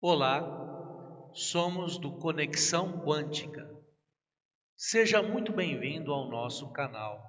Olá, somos do Conexão Quântica. Seja muito bem-vindo ao nosso canal.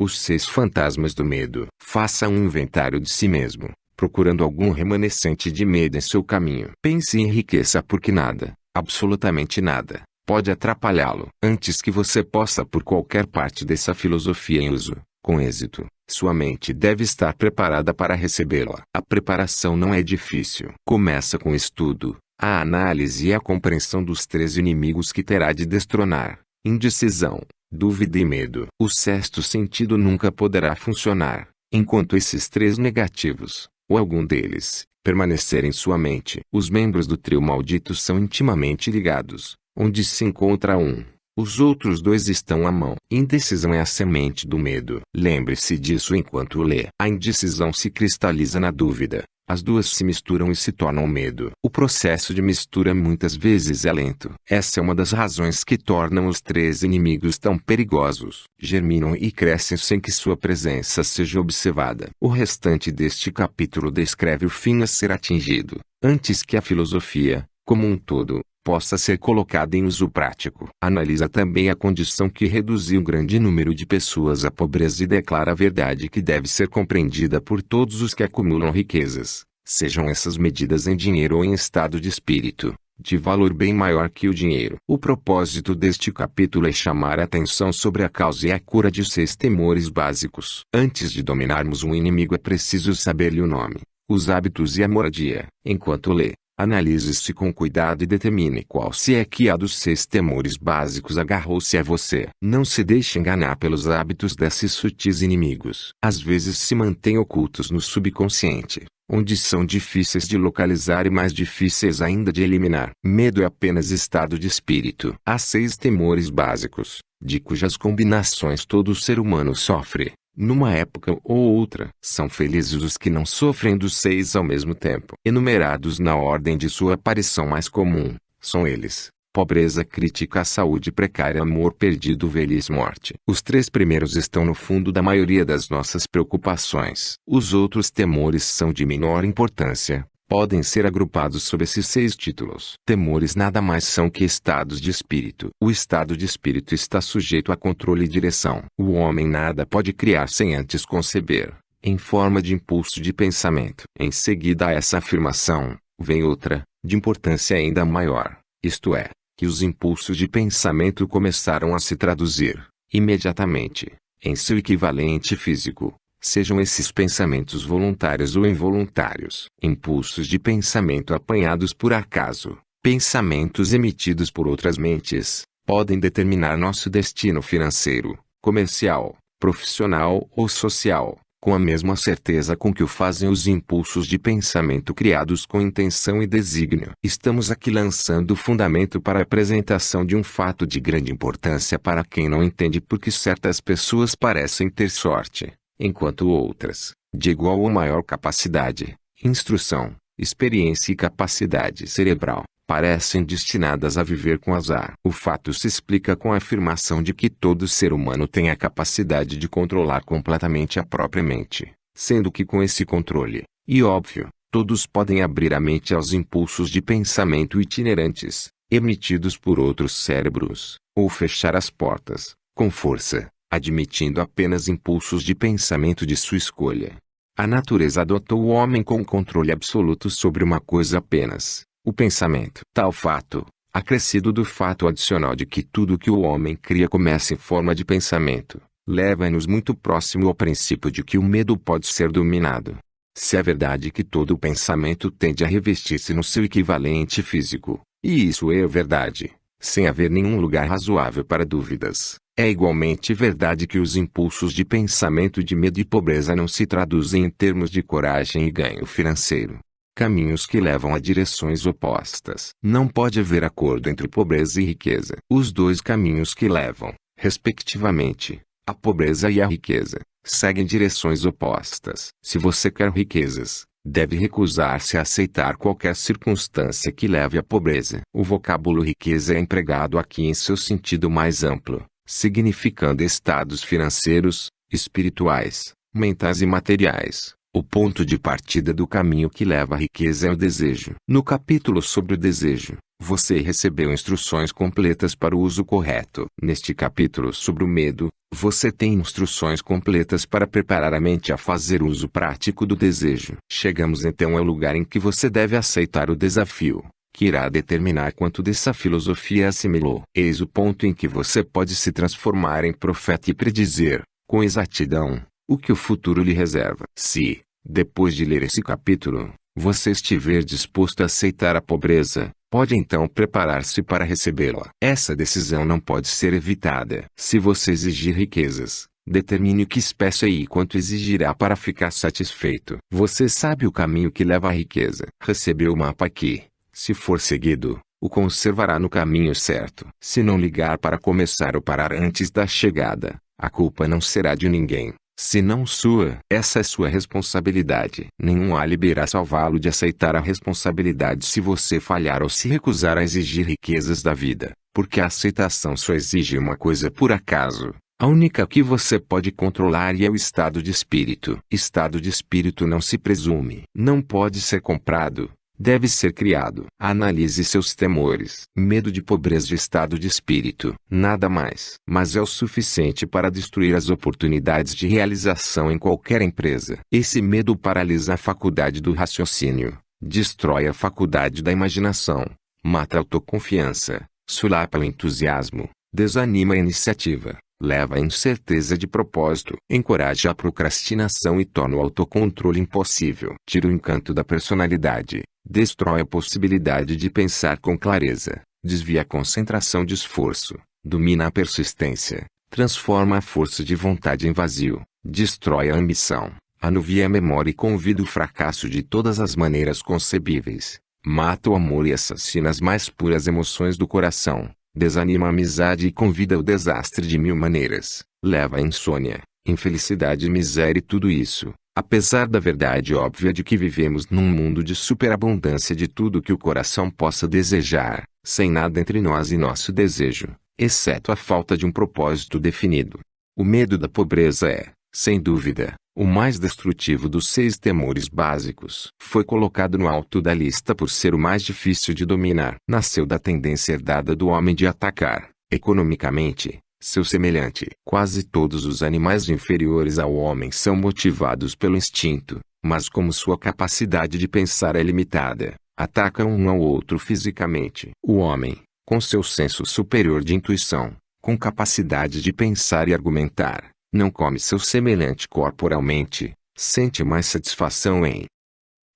Os seis fantasmas do medo. Faça um inventário de si mesmo, procurando algum remanescente de medo em seu caminho. Pense e enriqueça porque nada, absolutamente nada, pode atrapalhá-lo. Antes que você possa por qualquer parte dessa filosofia em uso, com êxito, sua mente deve estar preparada para recebê-la. A preparação não é difícil. Começa com o estudo, a análise e a compreensão dos três inimigos que terá de destronar: indecisão, dúvida e medo. O sexto sentido nunca poderá funcionar, enquanto esses três negativos, ou algum deles, permanecerem em sua mente. Os membros do trio maldito são intimamente ligados. Onde se encontra um, os outros dois estão à mão. Indecisão é a semente do medo. Lembre-se disso enquanto lê. A indecisão se cristaliza na dúvida. As duas se misturam e se tornam medo. O processo de mistura muitas vezes é lento. Essa é uma das razões que tornam os três inimigos tão perigosos. Germinam e crescem sem que sua presença seja observada. O restante deste capítulo descreve o fim a ser atingido, antes que a filosofia, como um todo, possa ser colocada em uso prático. Analisa também a condição que reduziu grande número de pessoas à pobreza e declara a verdade que deve ser compreendida por todos os que acumulam riquezas, sejam essas medidas em dinheiro ou em estado de espírito, de valor bem maior que o dinheiro. O propósito deste capítulo é chamar a atenção sobre a causa e a cura de seis temores básicos. Antes de dominarmos um inimigo é preciso saber-lhe o nome, os hábitos e a moradia. Enquanto lê, Analise-se com cuidado e determine qual se é que há dos seis temores básicos agarrou-se a você. Não se deixe enganar pelos hábitos desses sutis inimigos. Às vezes se mantêm ocultos no subconsciente, onde são difíceis de localizar e mais difíceis ainda de eliminar. Medo é apenas estado de espírito. Há seis temores básicos, de cujas combinações todo ser humano sofre numa época ou outra. São felizes os que não sofrem dos seis ao mesmo tempo. Enumerados na ordem de sua aparição mais comum, são eles. Pobreza crítica, saúde precária, amor perdido, velhice, morte. Os três primeiros estão no fundo da maioria das nossas preocupações. Os outros temores são de menor importância, podem ser agrupados sob esses seis títulos. Temores nada mais são que estados de espírito. O estado de espírito está sujeito a controle e direção. O homem nada pode criar sem antes conceber, em forma de impulso de pensamento. Em seguida a essa afirmação, vem outra, de importância ainda maior, isto é, que os impulsos de pensamento começaram a se traduzir, imediatamente, em seu equivalente físico sejam esses pensamentos voluntários ou involuntários. Impulsos de pensamento apanhados por acaso, pensamentos emitidos por outras mentes, podem determinar nosso destino financeiro, comercial, profissional ou social, com a mesma certeza com que o fazem os impulsos de pensamento criados com intenção e desígnio. Estamos aqui lançando o fundamento para a apresentação de um fato de grande importância para quem não entende porque certas pessoas parecem ter sorte enquanto outras, de igual ou maior capacidade, instrução, experiência e capacidade cerebral, parecem destinadas a viver com azar. O fato se explica com a afirmação de que todo ser humano tem a capacidade de controlar completamente a própria mente, sendo que com esse controle, e óbvio, todos podem abrir a mente aos impulsos de pensamento itinerantes, emitidos por outros cérebros, ou fechar as portas, com força, admitindo apenas impulsos de pensamento de sua escolha. A natureza adotou o homem com controle absoluto sobre uma coisa apenas, o pensamento. Tal fato, acrescido do fato adicional de que tudo que o homem cria começa em forma de pensamento, leva-nos muito próximo ao princípio de que o medo pode ser dominado. Se é verdade que todo pensamento tende a revestir-se no seu equivalente físico, e isso é verdade, sem haver nenhum lugar razoável para dúvidas, é igualmente verdade que os impulsos de pensamento de medo e pobreza não se traduzem em termos de coragem e ganho financeiro. Caminhos que levam a direções opostas. Não pode haver acordo entre pobreza e riqueza. Os dois caminhos que levam, respectivamente, a pobreza e a riqueza, seguem direções opostas. Se você quer riquezas, deve recusar-se a aceitar qualquer circunstância que leve à pobreza. O vocábulo riqueza é empregado aqui em seu sentido mais amplo significando estados financeiros, espirituais, mentais e materiais, O ponto de partida do caminho que leva à riqueza é o desejo. No capítulo sobre o desejo, você recebeu instruções completas para o uso correto. Neste capítulo sobre o medo, você tem instruções completas para preparar a mente a fazer uso prático do desejo. Chegamos então ao lugar em que você deve aceitar o desafio, que irá determinar quanto dessa filosofia assimilou. Eis o ponto em que você pode se transformar em profeta e predizer, com exatidão, o que o futuro lhe reserva. Se, depois de ler esse capítulo, você estiver disposto a aceitar a pobreza, pode então preparar-se para recebê-la. Essa decisão não pode ser evitada. Se você exigir riquezas, determine que espécie e quanto exigirá para ficar satisfeito. Você sabe o caminho que leva à riqueza. Recebeu o mapa aqui. Se for seguido, o conservará no caminho certo. Se não ligar para começar ou parar antes da chegada, a culpa não será de ninguém. Se não sua, essa é sua responsabilidade. Nenhum álibi irá salvá-lo de aceitar a responsabilidade se você falhar ou se recusar a exigir riquezas da vida, porque a aceitação só exige uma coisa por acaso. A única que você pode controlar é o estado de espírito. Estado de espírito não se presume. Não pode ser comprado, deve ser criado. Analise seus temores. Medo de pobreza de estado de espírito. Nada mais. Mas é o suficiente para destruir as oportunidades de realização em qualquer empresa. Esse medo paralisa a faculdade do raciocínio. Destrói a faculdade da imaginação. Mata a autoconfiança. Sulapa o entusiasmo. Desanima a iniciativa leva à incerteza de propósito, encoraja a procrastinação e torna o autocontrole impossível. Tira o encanto da personalidade, destrói a possibilidade de pensar com clareza, desvia a concentração de esforço, domina a persistência, transforma a força de vontade em vazio, destrói a ambição, anuvia a memória e convida o fracasso de todas as maneiras concebíveis, mata o amor e assassina as mais puras emoções do coração desanima a amizade e convida ao desastre de mil maneiras, leva à insônia, infelicidade e miséria e tudo isso, apesar da verdade óbvia de que vivemos num mundo de superabundância de tudo que o coração possa desejar, sem nada entre nós e nosso desejo, exceto a falta de um propósito definido. O medo da pobreza é, sem dúvida, o mais destrutivo dos seis temores básicos. Foi colocado no alto da lista por ser o mais difícil de dominar. Nasceu da tendência herdada do homem de atacar, economicamente, seu semelhante. Quase todos os animais inferiores ao homem são motivados pelo instinto, mas como sua capacidade de pensar é limitada, atacam um ao outro fisicamente. O homem, com seu senso superior de intuição, com capacidade de pensar e argumentar, não come seu semelhante corporalmente, sente mais satisfação em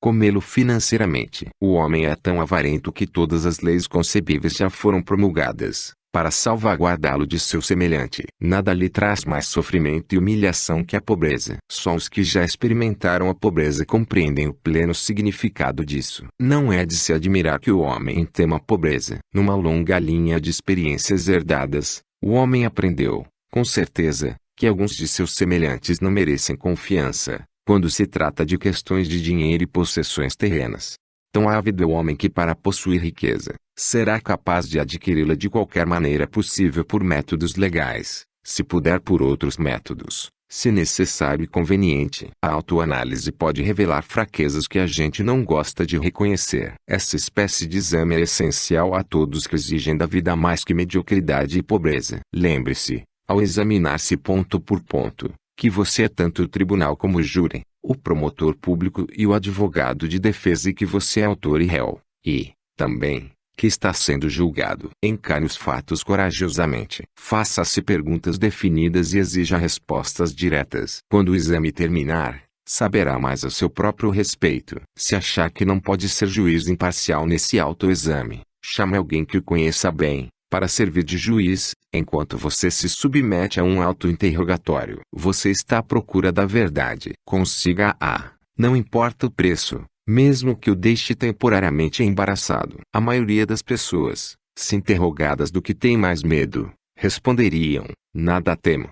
comê-lo financeiramente. O homem é tão avarento que todas as leis concebíveis já foram promulgadas, para salvaguardá-lo de seu semelhante. Nada lhe traz mais sofrimento e humilhação que a pobreza. Só os que já experimentaram a pobreza compreendem o pleno significado disso. Não é de se admirar que o homem tema a pobreza. Numa longa linha de experiências herdadas, o homem aprendeu, com certeza, que alguns de seus semelhantes não merecem confiança, quando se trata de questões de dinheiro e possessões terrenas. Tão ávido é o homem que para possuir riqueza, será capaz de adquiri-la de qualquer maneira possível por métodos legais, se puder por outros métodos, se necessário e conveniente. A autoanálise pode revelar fraquezas que a gente não gosta de reconhecer. Essa espécie de exame é essencial a todos que exigem da vida mais que mediocridade e pobreza. Lembre-se, ao examinar-se ponto por ponto, que você é tanto o tribunal como o júri, o promotor público e o advogado de defesa e que você é autor e réu, e, também, que está sendo julgado. Encare os fatos corajosamente. Faça-se perguntas definidas e exija respostas diretas. Quando o exame terminar, saberá mais a seu próprio respeito. Se achar que não pode ser juiz imparcial nesse autoexame, chame alguém que o conheça bem, para servir de juiz, enquanto você se submete a um auto-interrogatório. Você está à procura da verdade. Consiga-a. Não importa o preço, mesmo que o deixe temporariamente embaraçado. A maioria das pessoas, se interrogadas do que tem mais medo, responderiam: nada temo.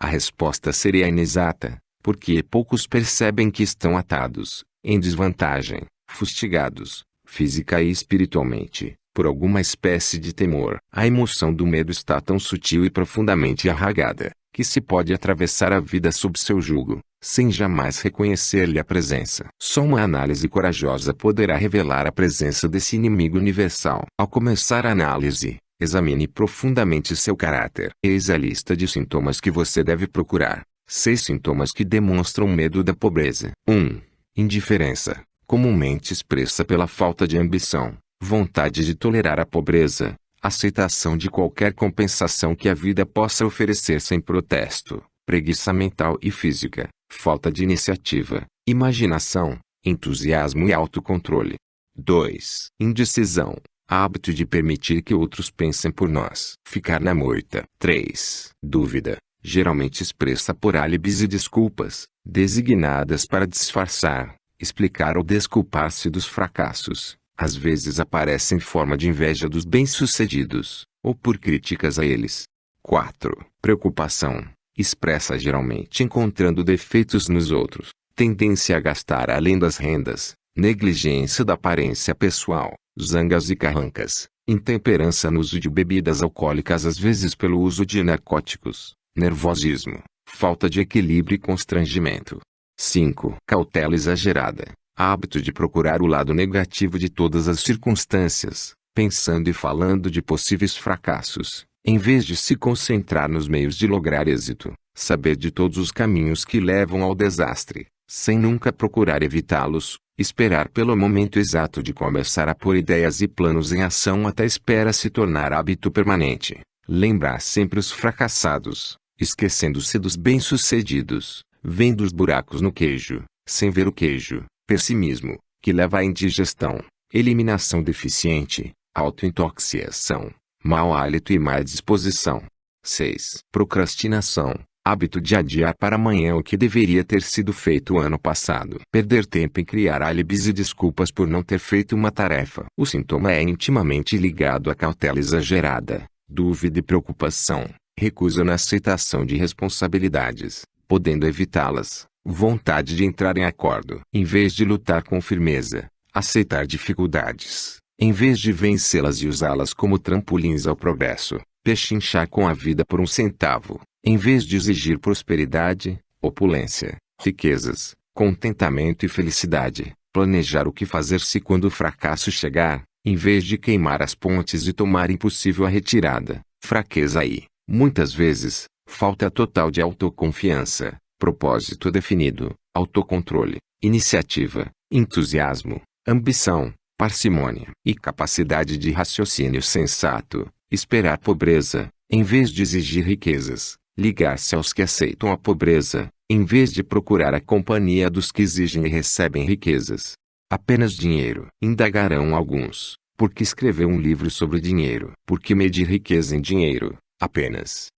A resposta seria inexata, porque poucos percebem que estão atados, em desvantagem, fustigados, física e espiritualmente, por alguma espécie de temor. A emoção do medo está tão sutil e profundamente arraigada, que se pode atravessar a vida sob seu jugo, sem jamais reconhecer-lhe a presença. Só uma análise corajosa poderá revelar a presença desse inimigo universal. Ao começar a análise, examine profundamente seu caráter. Eis a lista de sintomas que você deve procurar. Seis sintomas que demonstram medo da pobreza. 1. Um, indiferença, comumente expressa pela falta de ambição, vontade de tolerar a pobreza, aceitação de qualquer compensação que a vida possa oferecer sem protesto, preguiça mental e física, falta de iniciativa, imaginação, entusiasmo e autocontrole. 2. Indecisão, hábito de permitir que outros pensem por nós. Ficar na moita. 3. Dúvida, geralmente expressa por álibis e desculpas, designadas para disfarçar, explicar ou desculpar-se dos fracassos. Às vezes aparece em forma de inveja dos bem-sucedidos, ou por críticas a eles. 4. Preocupação, expressa geralmente encontrando defeitos nos outros, tendência a gastar além das rendas, negligência da aparência pessoal, zangas e carrancas, intemperança no uso de bebidas alcoólicas às vezes pelo uso de narcóticos, nervosismo, falta de equilíbrio e constrangimento. 5. Cautela exagerada, hábito de procurar o lado negativo de todas as circunstâncias, pensando e falando de possíveis fracassos, em vez de se concentrar nos meios de lograr êxito, saber de todos os caminhos que levam ao desastre, sem nunca procurar evitá-los, esperar pelo momento exato de começar a pôr ideias e planos em ação até espera se tornar hábito permanente, lembrar sempre os fracassados, esquecendo-se dos bem-sucedidos, vendo os buracos no queijo, sem ver o queijo, pessimismo, que leva à indigestão, eliminação deficiente, autointoxicação, mau hálito e má disposição. 6. Procrastinação, hábito de adiar para amanhã o que deveria ter sido feito ano passado. Perder tempo em criar álibis e desculpas por não ter feito uma tarefa. O sintoma é intimamente ligado à cautela exagerada, dúvida e preocupação, recusa na aceitação de responsabilidades, podendo evitá-las, vontade de entrar em acordo. Em vez de lutar com firmeza, aceitar dificuldades, em vez de vencê-las e usá-las como trampolins ao progresso, pechinchar com a vida por um centavo, em vez de exigir prosperidade, opulência, riquezas, contentamento e felicidade, planejar o que fazer se quando o fracasso chegar, em vez de queimar as pontes e tomar impossível a retirada, fraqueza e, muitas vezes, falta total de autoconfiança, propósito definido, autocontrole, iniciativa, entusiasmo, ambição, parcimônia e capacidade de raciocínio sensato, esperar pobreza, em vez de exigir riquezas, ligar-se aos que aceitam a pobreza, em vez de procurar a companhia dos que exigem e recebem riquezas. Apenas dinheiro. Indagarão alguns. Por que escrever um livro sobre dinheiro? Por que medir riqueza em dinheiro? Apenas.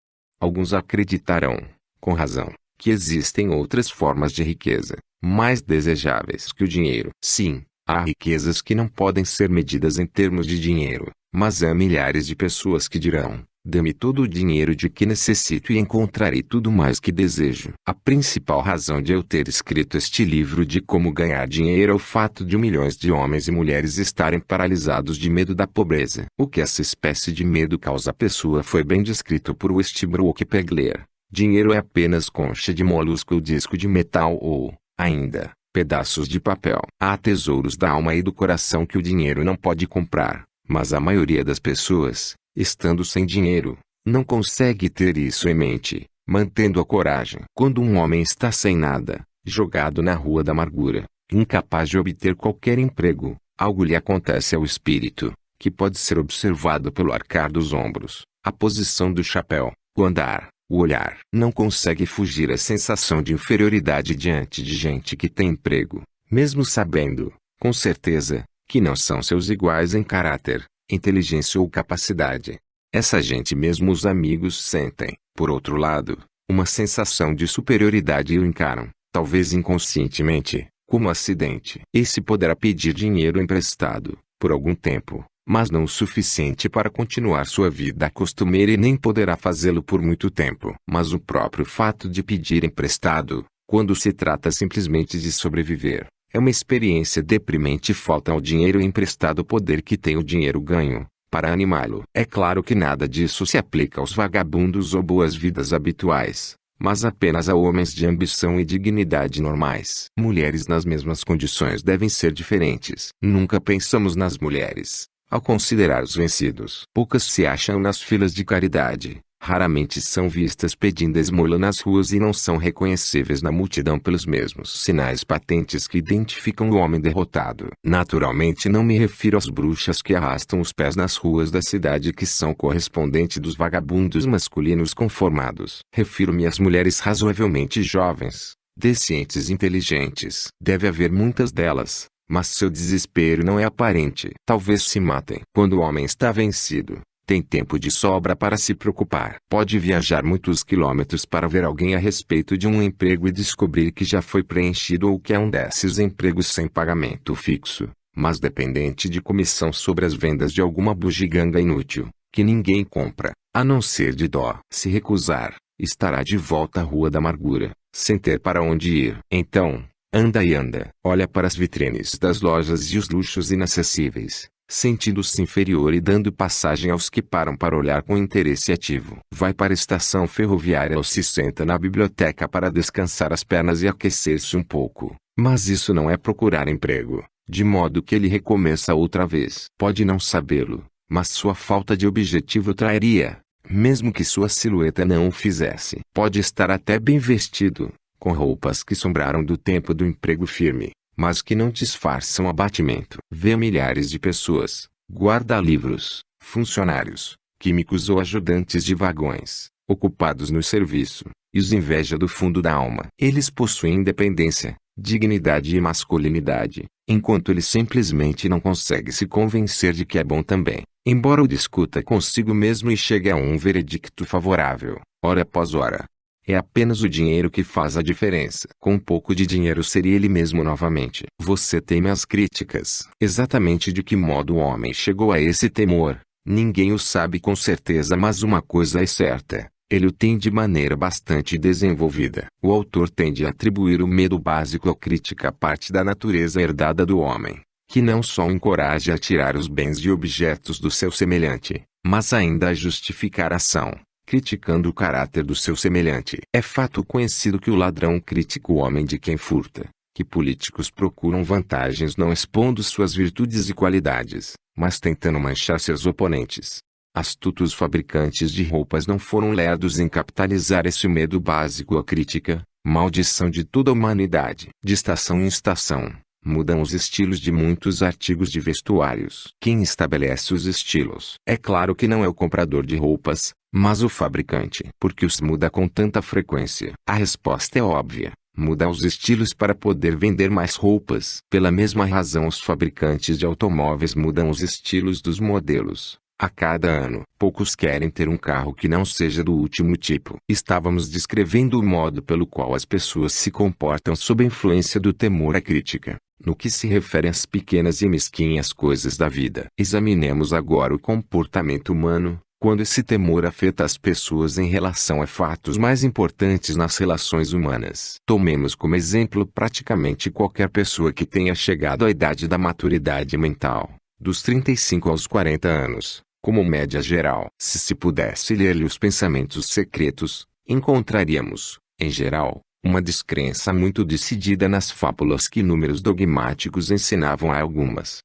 Alguns acreditarão, com razão, que existem outras formas de riqueza, mais desejáveis que o dinheiro. Sim, Há riquezas que não podem ser medidas em termos de dinheiro, mas há milhares de pessoas que dirão: Dê-me todo o dinheiro de que necessito e encontrarei tudo mais que desejo. A principal razão de eu ter escrito este livro de como ganhar dinheiro é o fato de milhões de homens e mulheres estarem paralisados de medo da pobreza. O que essa espécie de medo causa à pessoa foi bem descrito por Westbrook Pegler. Dinheiro é apenas concha de molusco ou disco de metal ou, ainda, pedaços de papel. Há tesouros da alma e do coração que o dinheiro não pode comprar, mas a maioria das pessoas, estando sem dinheiro, não consegue ter isso em mente, mantendo a coragem. Quando um homem está sem nada, jogado na rua da amargura, incapaz de obter qualquer emprego, algo lhe acontece ao espírito, que pode ser observado pelo arcar dos ombros, a posição do chapéu, o andar, o olhar não consegue fugir à sensação de inferioridade diante de gente que tem emprego, mesmo sabendo, com certeza, que não são seus iguais em caráter, inteligência ou capacidade. Essa gente mesmo os amigos sentem, por outro lado, uma sensação de superioridade e o encaram, talvez inconscientemente, como acidente. Esse poderá pedir dinheiro emprestado, por algum tempo, mas não o suficiente para continuar sua vida costumeira e nem poderá fazê-lo por muito tempo. Mas o próprio fato de pedir emprestado, quando se trata simplesmente de sobreviver, é uma experiência deprimente e falta ao dinheiro emprestado o poder que tem o dinheiro ganho, para animá-lo. É claro que nada disso se aplica aos vagabundos ou boas-vidas habituais, mas apenas a homens de ambição e dignidade normais. Mulheres nas mesmas condições devem ser diferentes. Nunca pensamos nas mulheres. Ao considerar os vencidos, poucas se acham nas filas de caridade. Raramente são vistas pedindo esmola nas ruas e não são reconhecíveis na multidão pelos mesmos sinais patentes que identificam o homem derrotado. Naturalmente não me refiro às bruxas que arrastam os pés nas ruas da cidade que são correspondente dos vagabundos masculinos conformados. Refiro-me às mulheres razoavelmente jovens, decentes e inteligentes. Deve haver muitas delas, mas seu desespero não é aparente. Talvez se matem. Quando o homem está vencido, tem tempo de sobra para se preocupar. Pode viajar muitos quilômetros para ver alguém a respeito de um emprego e descobrir que já foi preenchido ou que é um desses empregos sem pagamento fixo, mas dependente de comissão sobre as vendas de alguma bugiganga inútil, que ninguém compra, a não ser de dó. Se recusar, estará de volta à Rua da Amargura, sem ter para onde ir. Então, anda e anda. Olha para as vitrines das lojas e os luxos inacessíveis, sentindo-se inferior e dando passagem aos que param para olhar com interesse ativo. Vai para a estação ferroviária ou se senta na biblioteca para descansar as pernas e aquecer-se um pouco. Mas isso não é procurar emprego, de modo que ele recomeça outra vez. Pode não sabê-lo, mas sua falta de objetivo trairia, mesmo que sua silhueta não o fizesse. Pode estar até bem vestido, com roupas que sombraram do tempo do emprego firme, mas que não disfarçam abatimento. Vê milhares de pessoas, guarda-livros, funcionários, químicos ou ajudantes de vagões, ocupados no serviço, e os inveja do fundo da alma. Eles possuem independência, dignidade e masculinidade, enquanto ele simplesmente não consegue se convencer de que é bom também. Embora o discuta consigo mesmo e chegue a um veredicto favorável, hora após hora, é apenas o dinheiro que faz a diferença. Com um pouco de dinheiro seria ele mesmo novamente. Você teme as críticas. Exatamente de que modo o homem chegou a esse temor, ninguém o sabe com certeza mas uma coisa é certa. Ele o tem de maneira bastante desenvolvida. O autor tende a atribuir o medo básico à crítica parte da natureza herdada do homem, que não só o encoraja a tirar os bens e objetos do seu semelhante, mas ainda a justificar a ação criticando o caráter do seu semelhante. É fato conhecido que o ladrão critica o homem de quem furta, que políticos procuram vantagens não expondo suas virtudes e qualidades, mas tentando manchar seus oponentes. Astutos fabricantes de roupas não foram lerdos em capitalizar esse medo básico à crítica, maldição de toda a humanidade. De estação em estação, mudam os estilos de muitos artigos de vestuários. Quem estabelece os estilos? É claro que não é o comprador de roupas, mas o fabricante. Por que os muda com tanta frequência? A resposta é óbvia. Muda os estilos para poder vender mais roupas. Pela mesma razão os fabricantes de automóveis mudam os estilos dos modelos. A cada ano, poucos querem ter um carro que não seja do último tipo. Estávamos descrevendo o modo pelo qual as pessoas se comportam sob a influência do temor à crítica, no que se refere às pequenas e mesquinhas coisas da vida. Examinemos agora o comportamento humano, quando esse temor afeta as pessoas em relação a fatos mais importantes nas relações humanas. Tomemos como exemplo praticamente qualquer pessoa que tenha chegado à idade da maturidade mental, dos 35 aos 40 anos, como média geral. Se se pudesse ler-lhe os pensamentos secretos, encontraríamos, em geral, uma descrença muito decidida nas fábulas que números dogmáticos ensinavam há algumas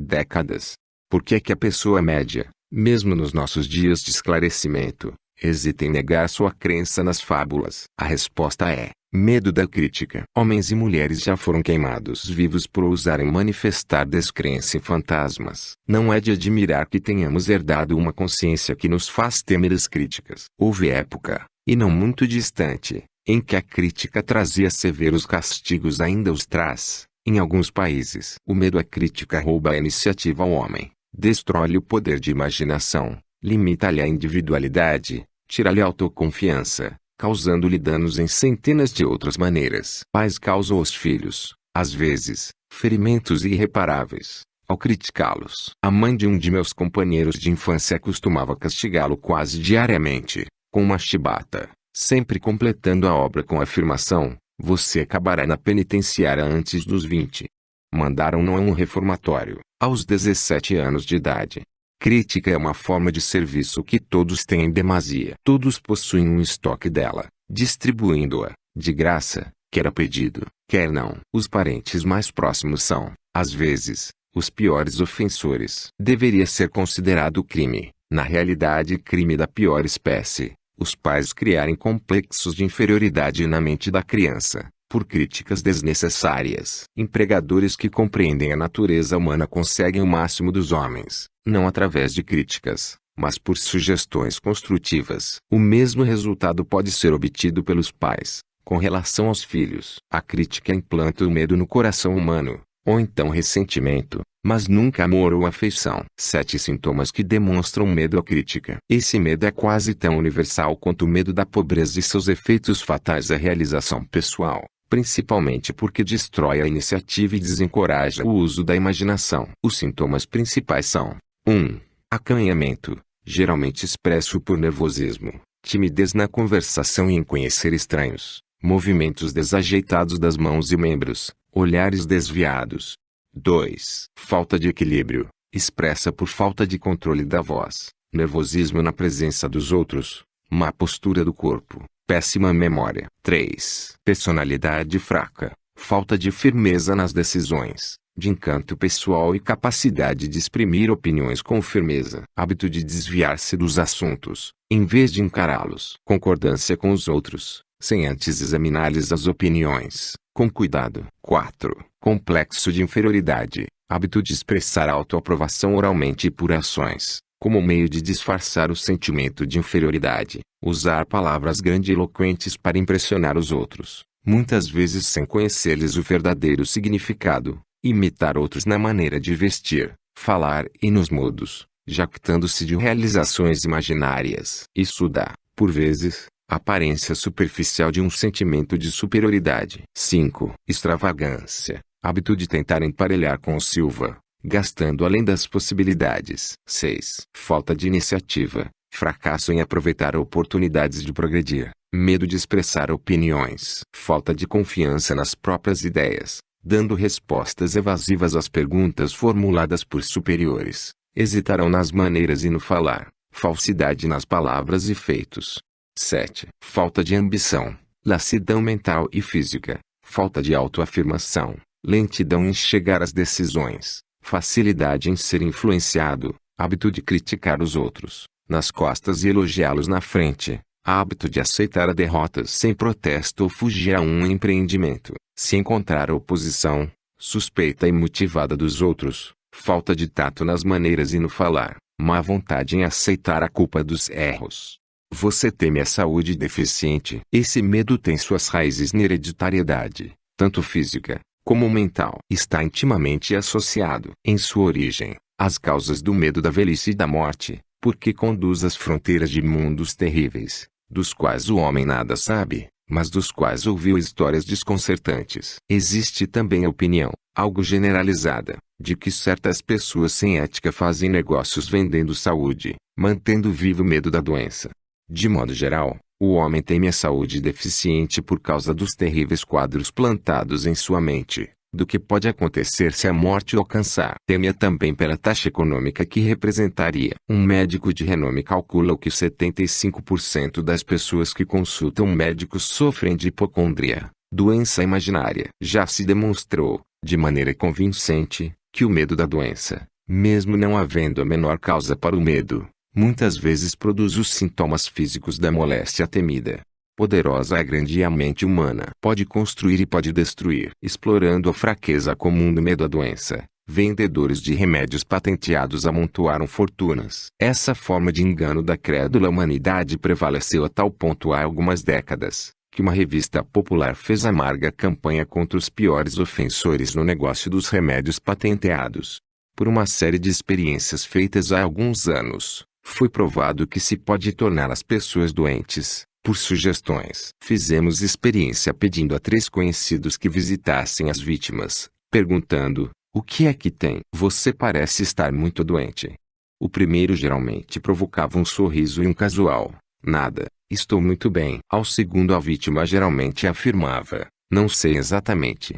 décadas. Por que é que a pessoa média, mesmo nos nossos dias de esclarecimento, hesita em negar sua crença nas fábulas. A resposta é: medo da crítica. Homens e mulheres já foram queimados vivos por ousarem manifestar descrença em fantasmas. Não é de admirar que tenhamos herdado uma consciência que nos faz temer as críticas. Houve época, e não muito distante, em que a crítica trazia severos castigos ainda os traz. Em alguns países, o medo à crítica rouba a iniciativa ao homem destrói-lhe o poder de imaginação, limita-lhe a individualidade, tira-lhe a autoconfiança, causando-lhe danos em centenas de outras maneiras. Pais causam aos filhos, às vezes, ferimentos irreparáveis, ao criticá-los. A mãe de um de meus companheiros de infância costumava castigá-lo quase diariamente, com uma chibata, sempre completando a obra com a afirmação, você acabará na penitenciária antes dos 20. Mandaram-no a um reformatório, aos 17 anos de idade. Crítica é uma forma de serviço que todos têm em demasia. Todos possuem um estoque dela, distribuindo-a, de graça, quer a pedido, quer não. Os parentes mais próximos são, às vezes, os piores ofensores. Deveria ser considerado crime, na realidade crime da pior espécie, os pais criarem complexos de inferioridade na mente da criança, por críticas desnecessárias. Empregadores que compreendem a natureza humana conseguem o máximo dos homens, não através de críticas, mas por sugestões construtivas. O mesmo resultado pode ser obtido pelos pais, com relação aos filhos. A crítica implanta o medo no coração humano, ou então ressentimento, mas nunca amor ou afeição. Sete sintomas que demonstram medo à crítica. Esse medo é quase tão universal quanto o medo da pobreza e seus efeitos fatais à realização pessoal, principalmente porque destrói a iniciativa e desencoraja o uso da imaginação. Os sintomas principais são 1. Um, acanhamento, geralmente expresso por nervosismo, timidez na conversação e em conhecer estranhos, movimentos desajeitados das mãos e membros, olhares desviados. 2. Falta de equilíbrio, expressa por falta de controle da voz, nervosismo na presença dos outros, má postura do corpo, péssima memória. 3. Personalidade fraca, falta de firmeza nas decisões, de encanto pessoal e capacidade de exprimir opiniões com firmeza. Hábito de desviar-se dos assuntos, em vez de encará-los. Concordância com os outros, sem antes examinar-lhes as opiniões, com cuidado. 4. Complexo de inferioridade, hábito de expressar autoaprovação oralmente e por ações, como meio de disfarçar o sentimento de inferioridade, usar palavras grandiloquentes para impressionar os outros, muitas vezes sem conhecer-lhes o verdadeiro significado, imitar outros na maneira de vestir, falar e nos modos, jactando-se de realizações imaginárias. Isso dá, por vezes, aparência superficial de um sentimento de superioridade. 5. Extravagância, hábito de tentar emparelhar com o Silva, gastando além das possibilidades. 6. Falta de iniciativa, fracasso em aproveitar oportunidades de progredir, medo de expressar opiniões, falta de confiança nas próprias ideias, dando respostas evasivas às perguntas formuladas por superiores, hesitarão nas maneiras e no falar, falsidade nas palavras e feitos. 7. Falta de ambição, lassidão mental e física, falta de autoafirmação, lentidão em chegar às decisões, facilidade em ser influenciado, hábito de criticar os outros, nas costas e elogiá-los na frente, hábito de aceitar a derrota sem protesto ou fugir a um empreendimento, se encontrar oposição, suspeita e motivada dos outros, falta de tato nas maneiras e no falar, má vontade em aceitar a culpa dos erros. Você teme a saúde deficiente. Esse medo tem suas raízes na hereditariedade, tanto física como mental. Está intimamente associado, em sua origem, às causas do medo da velhice e da morte, porque conduz às fronteiras de mundos terríveis, dos quais o homem nada sabe, mas dos quais ouviu histórias desconcertantes. Existe também a opinião, algo generalizada, de que certas pessoas sem ética fazem negócios vendendo saúde, mantendo vivo o medo da doença. De modo geral, o homem teme a saúde deficiente por causa dos terríveis quadros plantados em sua mente, do que pode acontecer se a morte o alcançar. Teme também pela taxa econômica que representaria. Um médico de renome calcula que 75% das pessoas que consultam médicos sofrem de hipocondria, doença imaginária. Já se demonstrou, de maneira convincente, que o medo da doença, mesmo não havendo a menor causa para o medo, muitas vezes produz os sintomas físicos da moléstia temida. Poderosa é grande e a mente humana. Pode construir e pode destruir. Explorando a fraqueza comum do medo à doença, vendedores de remédios patenteados amontoaram fortunas. Essa forma de engano da crédula humanidade prevaleceu a tal ponto há algumas décadas, que uma revista popular fez amarga campanha contra os piores ofensores no negócio dos remédios patenteados. Por uma série de experiências feitas há alguns anos, foi provado que se pode tornar as pessoas doentes, por sugestões. Fizemos experiência pedindo a três conhecidos que visitassem as vítimas, perguntando: O que é que tem? Você parece estar muito doente. O primeiro geralmente provocava um sorriso e um casual: Nada, estou muito bem. Ao segundo, a vítima geralmente afirmava: Não sei exatamente.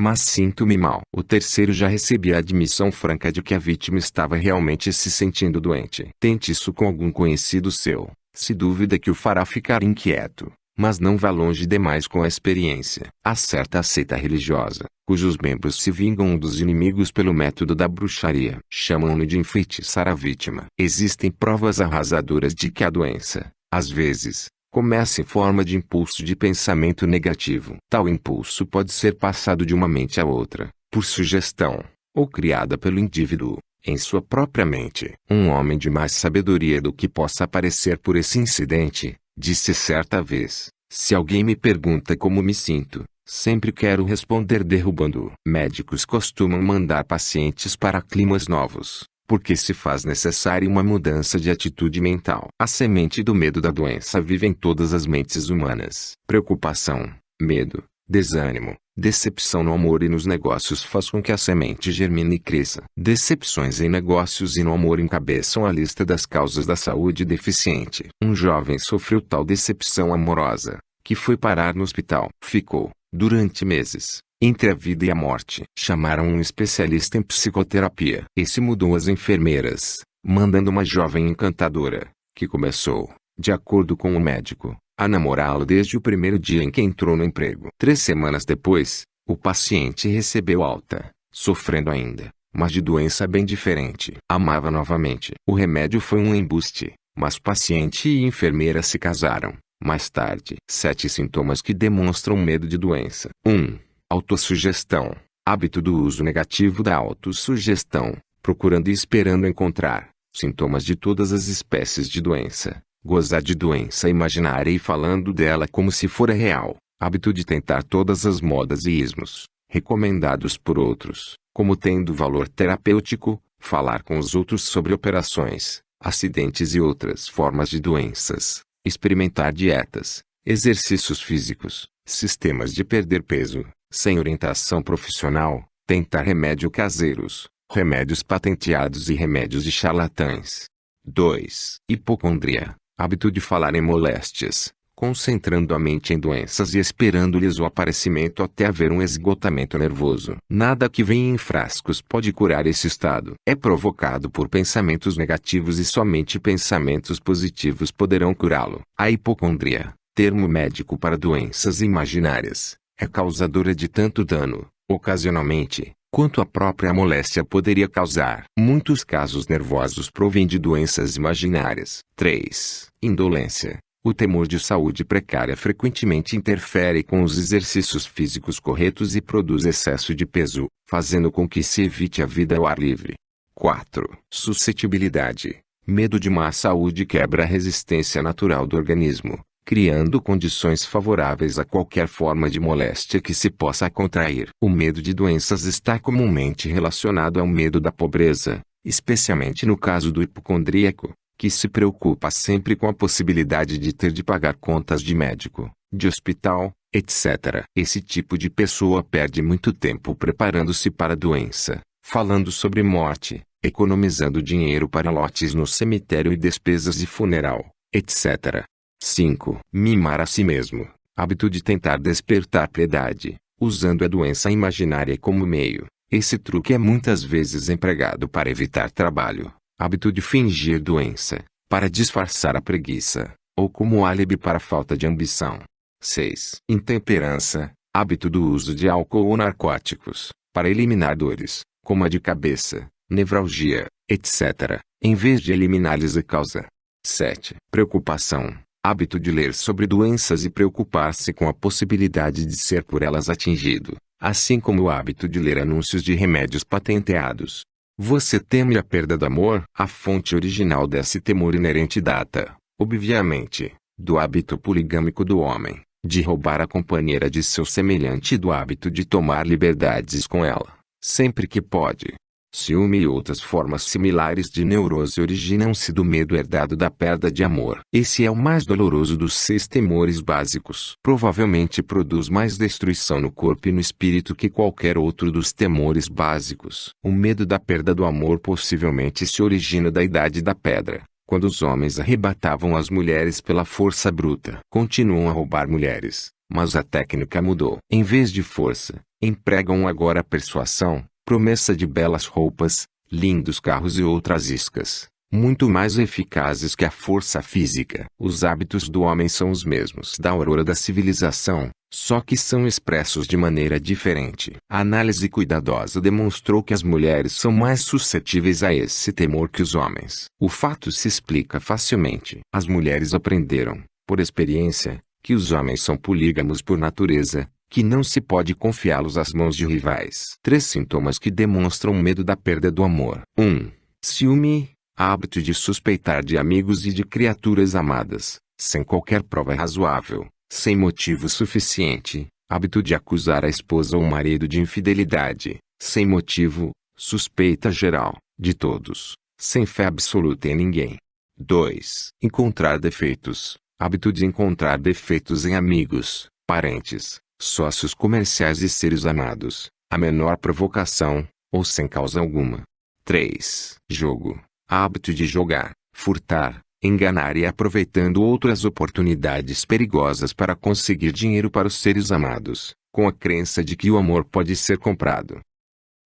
Mas sinto-me mal. O terceiro já recebia a admissão franca de que a vítima estava realmente se sentindo doente. Tente isso com algum conhecido seu. Se dúvida que o fará ficar inquieto, mas não vá longe demais com a experiência. Há certa seita religiosa, cujos membros se vingam dos inimigos pelo método da bruxaria. Chamam-no de enfeitiçar a vítima. Existem provas arrasadoras de que a doença, às vezes, começa em forma de impulso de pensamento negativo. Tal impulso pode ser passado de uma mente a outra, por sugestão, ou criada pelo indivíduo, em sua própria mente. Um homem de mais sabedoria do que possa parecer por esse incidente, disse certa vez: Se alguém me pergunta como me sinto, sempre quero responder derrubando. Médicos costumam mandar pacientes para climas novos, porque se faz necessária uma mudança de atitude mental. A semente do medo da doença vive em todas as mentes humanas. Preocupação, medo, desânimo, Decepção no amor e nos negócios faz com que a semente germine e cresça. Decepções em negócios e no amor encabeçam a lista das causas da saúde deficiente. Um jovem sofreu tal decepção amorosa, que foi parar no hospital. Ficou, durante meses, entre a vida e a morte. Chamaram um especialista em psicoterapia. Esse mudou as enfermeiras, mandando uma jovem encantadora, que começou, de acordo com o médico, a namorá-lo desde o primeiro dia em que entrou no emprego. Três semanas depois, o paciente recebeu alta, sofrendo ainda, mas de doença bem diferente. Amava novamente. O remédio foi um embuste, mas paciente e enfermeira se casaram. Mais tarde, sete sintomas que demonstram medo de doença. 1. Um, autossugestão. Hábito do uso negativo da autossugestão, procurando e esperando encontrar. Sintomas de todas as espécies de doença. Gozar de doença imaginária e falando dela como se fora real. Hábito de tentar todas as modas e ismos, recomendados por outros, como tendo valor terapêutico, falar com os outros sobre operações, acidentes e outras formas de doenças, experimentar dietas, exercícios físicos, sistemas de perder peso, sem orientação profissional, tentar remédio caseiros, remédios patenteados e remédios de charlatães. 2. Hipocondria hábito de falar em moléstias, concentrando a mente em doenças e esperando-lhes o aparecimento até haver um esgotamento nervoso. Nada que vem em frascos pode curar esse estado. É provocado por pensamentos negativos e somente pensamentos positivos poderão curá-lo. A hipocondria, termo médico para doenças imaginárias, é causadora de tanto dano, ocasionalmente, quanto a própria moléstia poderia causar. Muitos casos nervosos provêm de doenças imaginárias. 3. Indolência. O temor de saúde precária frequentemente interfere com os exercícios físicos corretos e produz excesso de peso, fazendo com que se evite a vida ao ar livre. 4. Suscetibilidade. Medo de má saúde quebra a resistência natural do organismo, criando condições favoráveis a qualquer forma de moléstia que se possa contrair. O medo de doenças está comumente relacionado ao medo da pobreza, especialmente no caso do hipocondríaco, que se preocupa sempre com a possibilidade de ter de pagar contas de médico, de hospital, etc. Esse tipo de pessoa perde muito tempo preparando-se para a doença, falando sobre morte, economizando dinheiro para lotes no cemitério e despesas de funeral, etc. 5. Mimar a si mesmo. Hábito de tentar despertar piedade, usando a doença imaginária como meio. Esse truque é muitas vezes empregado para evitar trabalho. Hábito de fingir doença, para disfarçar a preguiça, ou como álibi para falta de ambição. 6. Intemperança. Hábito do uso de álcool ou narcóticos, para eliminar dores, como a de cabeça, nevralgia, etc., em vez de eliminar-lhes a causa. 7. Preocupação hábito de ler sobre doenças e preocupar-se com a possibilidade de ser por elas atingido, assim como o hábito de ler anúncios de remédios patenteados. Você teme a perda do amor? A fonte original desse temor inerente data, obviamente, do hábito poligâmico do homem, de roubar a companheira de seu semelhante e do hábito de tomar liberdades com ela, sempre que pode. Ciúme e outras formas similares de neurose originam-se do medo herdado da perda de amor. Esse é o mais doloroso dos seis temores básicos. Provavelmente produz mais destruição no corpo e no espírito que qualquer outro dos temores básicos. O medo da perda do amor possivelmente se origina da idade da pedra, quando os homens arrebatavam as mulheres pela força bruta. Continuam a roubar mulheres, mas a técnica mudou. Em vez de força, empregam agora a persuasão, promessa de belas roupas, lindos carros e outras iscas. muito mais eficazes que a força física. Os hábitos do homem são os mesmos da aurora da civilização, só que são expressos de maneira diferente. A análise cuidadosa demonstrou que as mulheres são mais suscetíveis a esse temor que os homens. O fato se explica facilmente. As mulheres aprenderam, por experiência, que os homens são polígamos por natureza, que não se pode confiá-los às mãos de rivais. Três sintomas que demonstram medo da perda do amor. 1. Um, ciúme, hábito de suspeitar de amigos e de criaturas amadas, sem qualquer prova razoável, sem motivo suficiente, hábito de acusar a esposa ou marido de infidelidade, sem motivo, suspeita geral, de todos, sem fé absoluta em ninguém. 2. Encontrar defeitos, hábito de encontrar defeitos em amigos, parentes, sócios comerciais e seres amados, a menor provocação, ou sem causa alguma. 3. Jogo, hábito de jogar, furtar, enganar e aproveitando outras oportunidades perigosas para conseguir dinheiro para os seres amados, com a crença de que o amor pode ser comprado.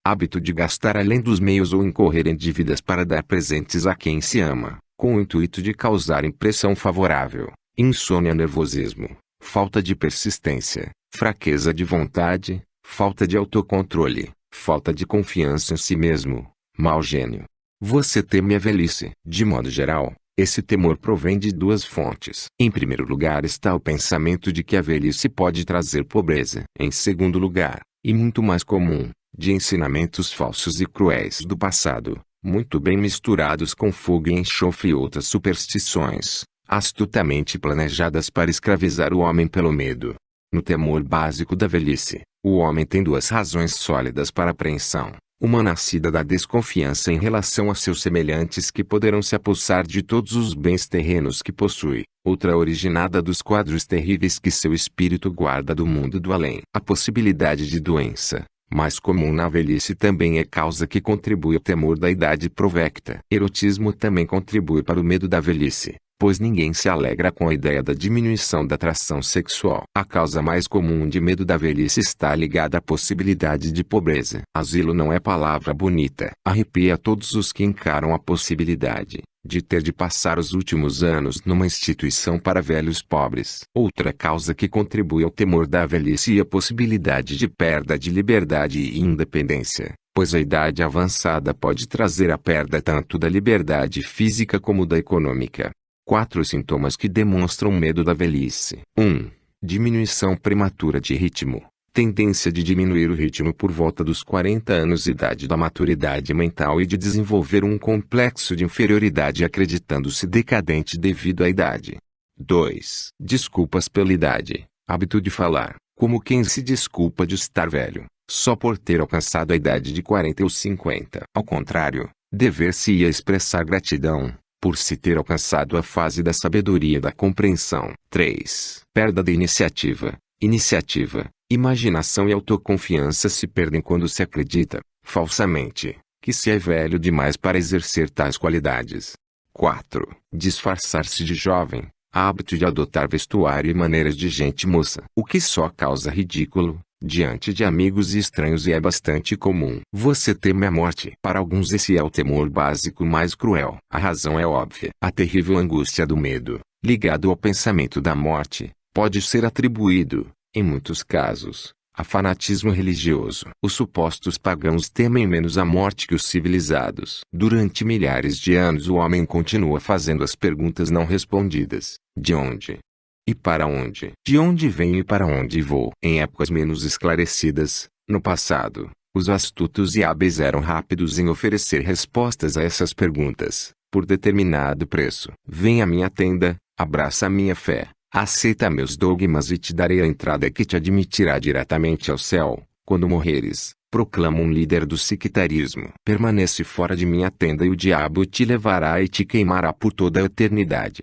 Hábito de gastar além dos meios ou incorrer em dívidas para dar presentes a quem se ama, com o intuito de causar impressão favorável, insônia nervosismo, falta de persistência, fraqueza de vontade, falta de autocontrole, falta de confiança em si mesmo, mau gênio, você teme a velhice. De modo geral, esse temor provém de duas fontes. Em primeiro lugar está o pensamento de que a velhice pode trazer pobreza. Em segundo lugar, e muito mais comum, de ensinamentos falsos e cruéis do passado, muito bem misturados com fogo e enxofre e outras superstições, astutamente planejadas para escravizar o homem pelo medo. No temor básico da velhice, o homem tem duas razões sólidas para apreensão. Uma nascida da desconfiança em relação a seus semelhantes que poderão se apossar de todos os bens terrenos que possui, outra originada dos quadros terríveis que seu espírito guarda do mundo do além. A possibilidade de doença, mais comum na velhice também é causa que contribui ao temor da idade provecta. Erotismo também contribui para o medo da velhice pois ninguém se alegra com a ideia da diminuição da atração sexual. A causa mais comum de medo da velhice está ligada à possibilidade de pobreza. Asilo não é palavra bonita. Arrepia todos os que encaram a possibilidade de ter de passar os últimos anos numa instituição para velhos pobres. Outra causa que contribui ao temor da velhice é a possibilidade de perda de liberdade e independência, pois a idade avançada pode trazer a perda tanto da liberdade física como da econômica. Quatro sintomas que demonstram medo da velhice. 1. Um, diminuição prematura de ritmo. Tendência de diminuir o ritmo por volta dos 40 anos idade da maturidade mental e de desenvolver um complexo de inferioridade acreditando-se decadente devido à idade. 2. Desculpas pela idade. Hábito de falar, como quem se desculpa de estar velho, só por ter alcançado a idade de 40 ou 50. Ao contrário, dever-se-ia expressar gratidão, por se ter alcançado a fase da sabedoria da compreensão. 3. Perda de iniciativa. Iniciativa, imaginação e autoconfiança se perdem quando se acredita, falsamente, que se é velho demais para exercer tais qualidades. 4. Disfarçar-se de jovem, hábito de adotar vestuário e maneiras de gente moça, o que só causa ridículo, diante de amigos e estranhos e é bastante comum. Você teme a morte. Para alguns esse é o temor básico mais cruel. A razão é óbvia. A terrível angústia do medo, ligado ao pensamento da morte, pode ser atribuído, em muitos casos, a fanatismo religioso. Os supostos pagãos temem menos a morte que os civilizados. Durante milhares de anos o homem continua fazendo as perguntas não respondidas. De onde? E para onde? De onde venho e para onde vou? Em épocas menos esclarecidas, no passado, os astutos e hábeis eram rápidos em oferecer respostas a essas perguntas, por determinado preço. Vem à minha tenda, abraça a minha fé, aceita meus dogmas e te darei a entrada que te admitirá diretamente ao céu, quando morreres. Proclama um líder do sectarismo. Permanece fora de minha tenda e o diabo te levará e te queimará por toda a eternidade.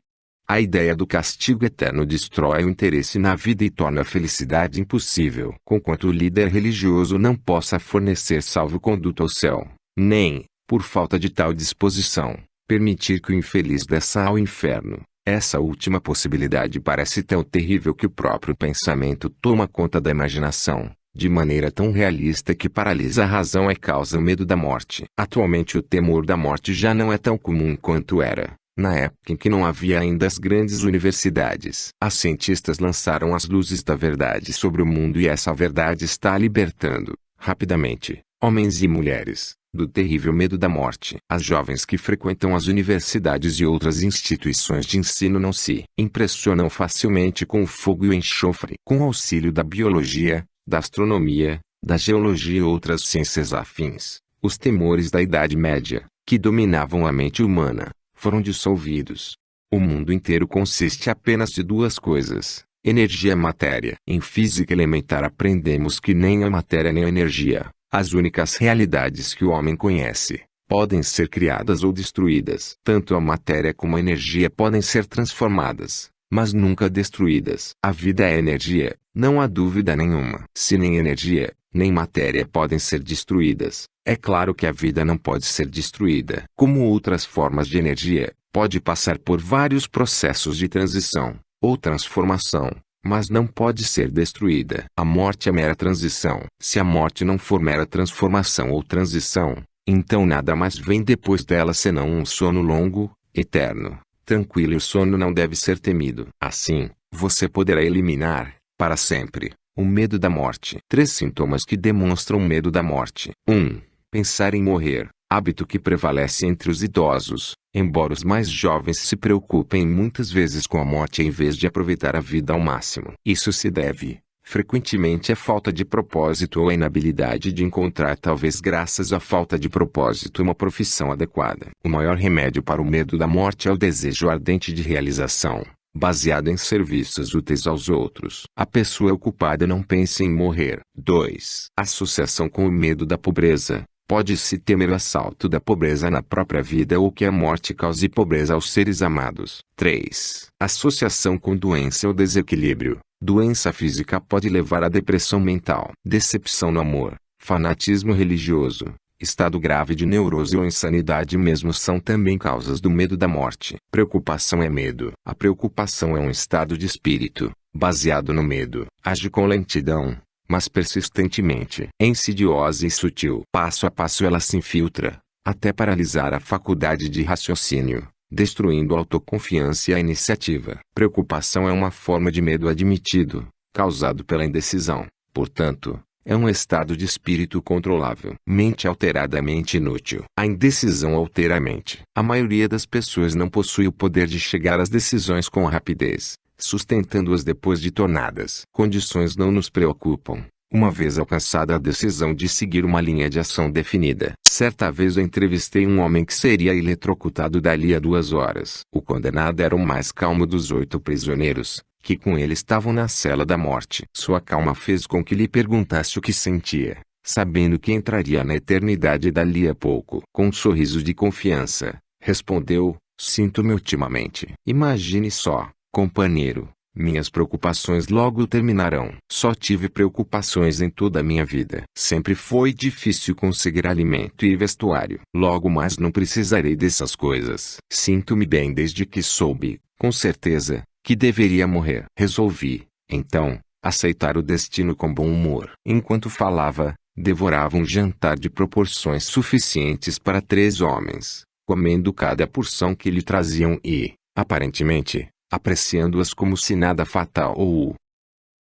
A ideia do castigo eterno destrói o interesse na vida e torna a felicidade impossível. Conquanto o líder religioso não possa fornecer salvo-conduto ao céu, nem, por falta de tal disposição, permitir que o infeliz desça ao inferno. Essa última possibilidade parece tão terrível que o próprio pensamento toma conta da imaginação, de maneira tão realista que paralisa a razão e causa o medo da morte. Atualmente o temor da morte já não é tão comum quanto era. Na época em que não havia ainda as grandes universidades, as cientistas lançaram as luzes da verdade sobre o mundo e essa verdade está libertando, rapidamente, homens e mulheres, do terrível medo da morte. As jovens que frequentam as universidades e outras instituições de ensino não se impressionam facilmente com o fogo e o enxofre. Com auxílio da biologia, da astronomia, da geologia e outras ciências afins, os temores da Idade Média, que dominavam a mente humana, foram dissolvidos. O mundo inteiro consiste apenas de duas coisas, energia e matéria. Em física elementar aprendemos que nem a matéria nem a energia, as únicas realidades que o homem conhece, podem ser criadas ou destruídas. Tanto a matéria como a energia podem ser transformadas, mas nunca destruídas. A vida é energia, não há dúvida nenhuma. Se nem energia, nem matéria podem ser destruídas, é claro que a vida não pode ser destruída. Como outras formas de energia, pode passar por vários processos de transição, ou transformação, mas não pode ser destruída. A morte é mera transição. Se a morte não for mera transformação ou transição, então nada mais vem depois dela senão um sono longo, eterno, tranquilo e o sono não deve ser temido. Assim, você poderá eliminar, para sempre, o medo da morte. Três sintomas que demonstram medo da morte. 1. Um, pensar em morrer, hábito que prevalece entre os idosos, embora os mais jovens se preocupem muitas vezes com a morte em vez de aproveitar a vida ao máximo. Isso se deve, frequentemente à falta de propósito ou à inabilidade de encontrar talvez graças à falta de propósito uma profissão adequada. O maior remédio para o medo da morte é o desejo ardente de realização, baseado em serviços úteis aos outros. A pessoa ocupada não pensa em morrer. 2. Associação com o medo da pobreza. Pode-se temer o assalto da pobreza na própria vida ou que a morte cause pobreza aos seres amados. 3. Associação com doença ou desequilíbrio. Doença física pode levar à depressão mental, decepção no amor, fanatismo religioso, estado grave de neurose ou insanidade mesmo são também causas do medo da morte. Preocupação é medo. A preocupação é um estado de espírito, baseado no medo, age com lentidão, mas persistentemente. É insidiosa e sutil. Passo a passo ela se infiltra, até paralisar a faculdade de raciocínio, destruindo a autoconfiança e a iniciativa. Preocupação é uma forma de medo admitido, causado pela indecisão. Portanto, é um estado de espírito controlável. Mente alteradamente inútil. A indecisão altera a mente. A maioria das pessoas não possui o poder de chegar às decisões com rapidez sustentando-as depois de tornadas. Condições não nos preocupam, uma vez alcançada a decisão de seguir uma linha de ação definida. Certa vez eu entrevistei um homem que seria eletrocutado dali a duas horas. O condenado era o mais calmo dos oito prisioneiros, que com ele estavam na cela da morte. Sua calma fez com que lhe perguntasse o que sentia, sabendo que entraria na eternidade dali a pouco. Com um sorriso de confiança, respondeu, sinto-me ultimamente. Imagine só, Companheiro, minhas preocupações logo terminarão. Só tive preocupações em toda a minha vida. Sempre foi difícil conseguir alimento e vestuário. Logo mais não precisarei dessas coisas. Sinto-me bem desde que soube, com certeza, que deveria morrer. Resolvi, então, aceitar o destino com bom humor. Enquanto falava, devorava um jantar de proporções suficientes para três homens, comendo cada porção que lhe traziam e, aparentemente, apreciando-as como se nada fatal ou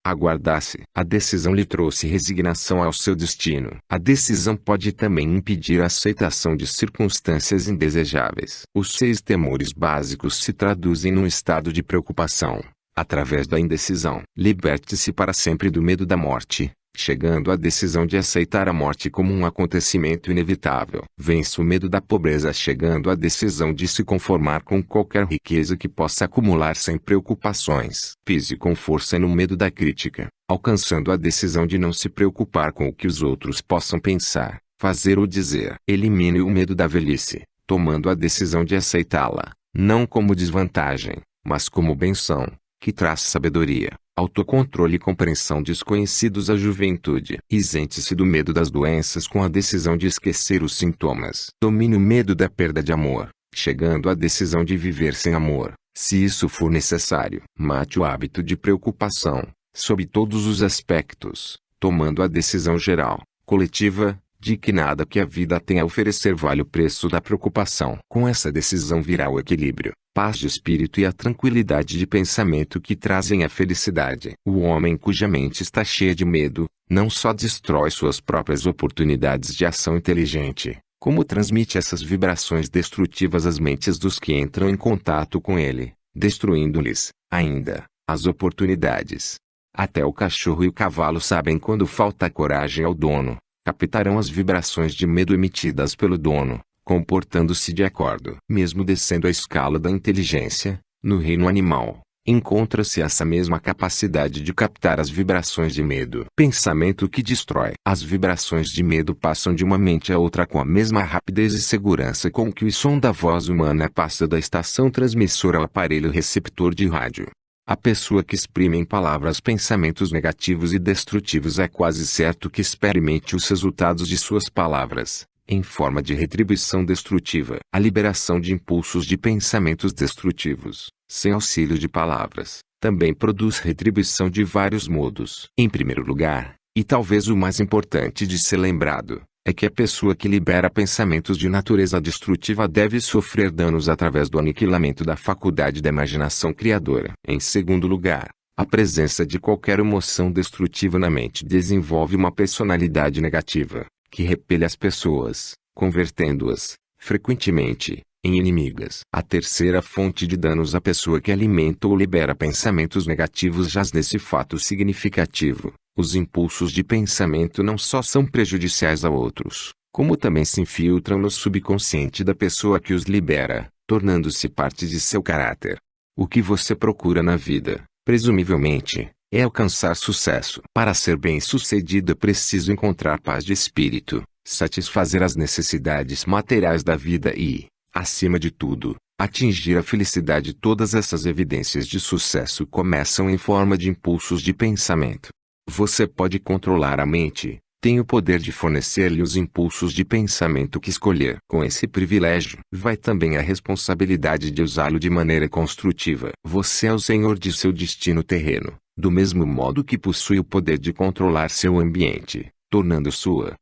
aguardasse. A decisão lhe trouxe resignação ao seu destino. A decisão pode também impedir a aceitação de circunstâncias indesejáveis. Os seis temores básicos se traduzem num estado de preocupação, através da indecisão. Liberte-se para sempre do medo da morte, chegando à decisão de aceitar a morte como um acontecimento inevitável. Vence o medo da pobreza chegando à decisão de se conformar com qualquer riqueza que possa acumular sem preocupações. Pise com força no medo da crítica, alcançando a decisão de não se preocupar com o que os outros possam pensar, fazer ou dizer. Elimine o medo da velhice, tomando a decisão de aceitá-la, não como desvantagem, mas como benção, que traz sabedoria autocontrole e compreensão desconhecidos à juventude. Isente-se do medo das doenças com a decisão de esquecer os sintomas. Domine o medo da perda de amor, chegando à decisão de viver sem amor, se isso for necessário. Mate o hábito de preocupação, sob todos os aspectos, tomando a decisão geral, coletiva, de que nada que a vida tem a oferecer vale o preço da preocupação. Com essa decisão virá o equilíbrio, paz de espírito e a tranquilidade de pensamento que trazem a felicidade. O homem cuja mente está cheia de medo, não só destrói suas próprias oportunidades de ação inteligente, como transmite essas vibrações destrutivas às mentes dos que entram em contato com ele, destruindo-lhes, ainda, as oportunidades. Até o cachorro e o cavalo sabem quando falta coragem ao dono, captarão as vibrações de medo emitidas pelo dono, comportando-se de acordo. Mesmo descendo a escala da inteligência, no reino animal, encontra-se essa mesma capacidade de captar as vibrações de medo. Pensamento que destrói. As vibrações de medo passam de uma mente a outra com a mesma rapidez e segurança com que o som da voz humana passa da estação transmissora ao aparelho receptor de rádio. A pessoa que exprime em palavras pensamentos negativos e destrutivos é quase certo que experimente os resultados de suas palavras, em forma de retribuição destrutiva. A liberação de impulsos de pensamentos destrutivos, sem auxílio de palavras, também produz retribuição de vários modos. Em primeiro lugar, e talvez o mais importante de ser lembrado, é que a pessoa que libera pensamentos de natureza destrutiva deve sofrer danos através do aniquilamento da faculdade da imaginação criadora. Em segundo lugar, a presença de qualquer emoção destrutiva na mente desenvolve uma personalidade negativa, que repele as pessoas, convertendo-as, frequentemente, em inimigas. A terceira fonte de danos à pessoa que alimenta ou libera pensamentos negativos jaz nesse fato significativo, os impulsos de pensamento não só são prejudiciais a outros, como também se infiltram no subconsciente da pessoa que os libera, tornando-se parte de seu caráter. O que você procura na vida, presumivelmente, é alcançar sucesso. Para ser bem-sucedido é preciso encontrar paz de espírito, satisfazer as necessidades materiais da vida e, acima de tudo, atingir a felicidade. Todas essas evidências de sucesso começam em forma de impulsos de pensamento. Você pode controlar a mente, tem o poder de fornecer-lhe os impulsos de pensamento que escolher. Com esse privilégio, vai também a responsabilidade de usá-lo de maneira construtiva. Você é o senhor de seu destino terreno, do mesmo modo que possui o poder de controlar seu ambiente, tornando sua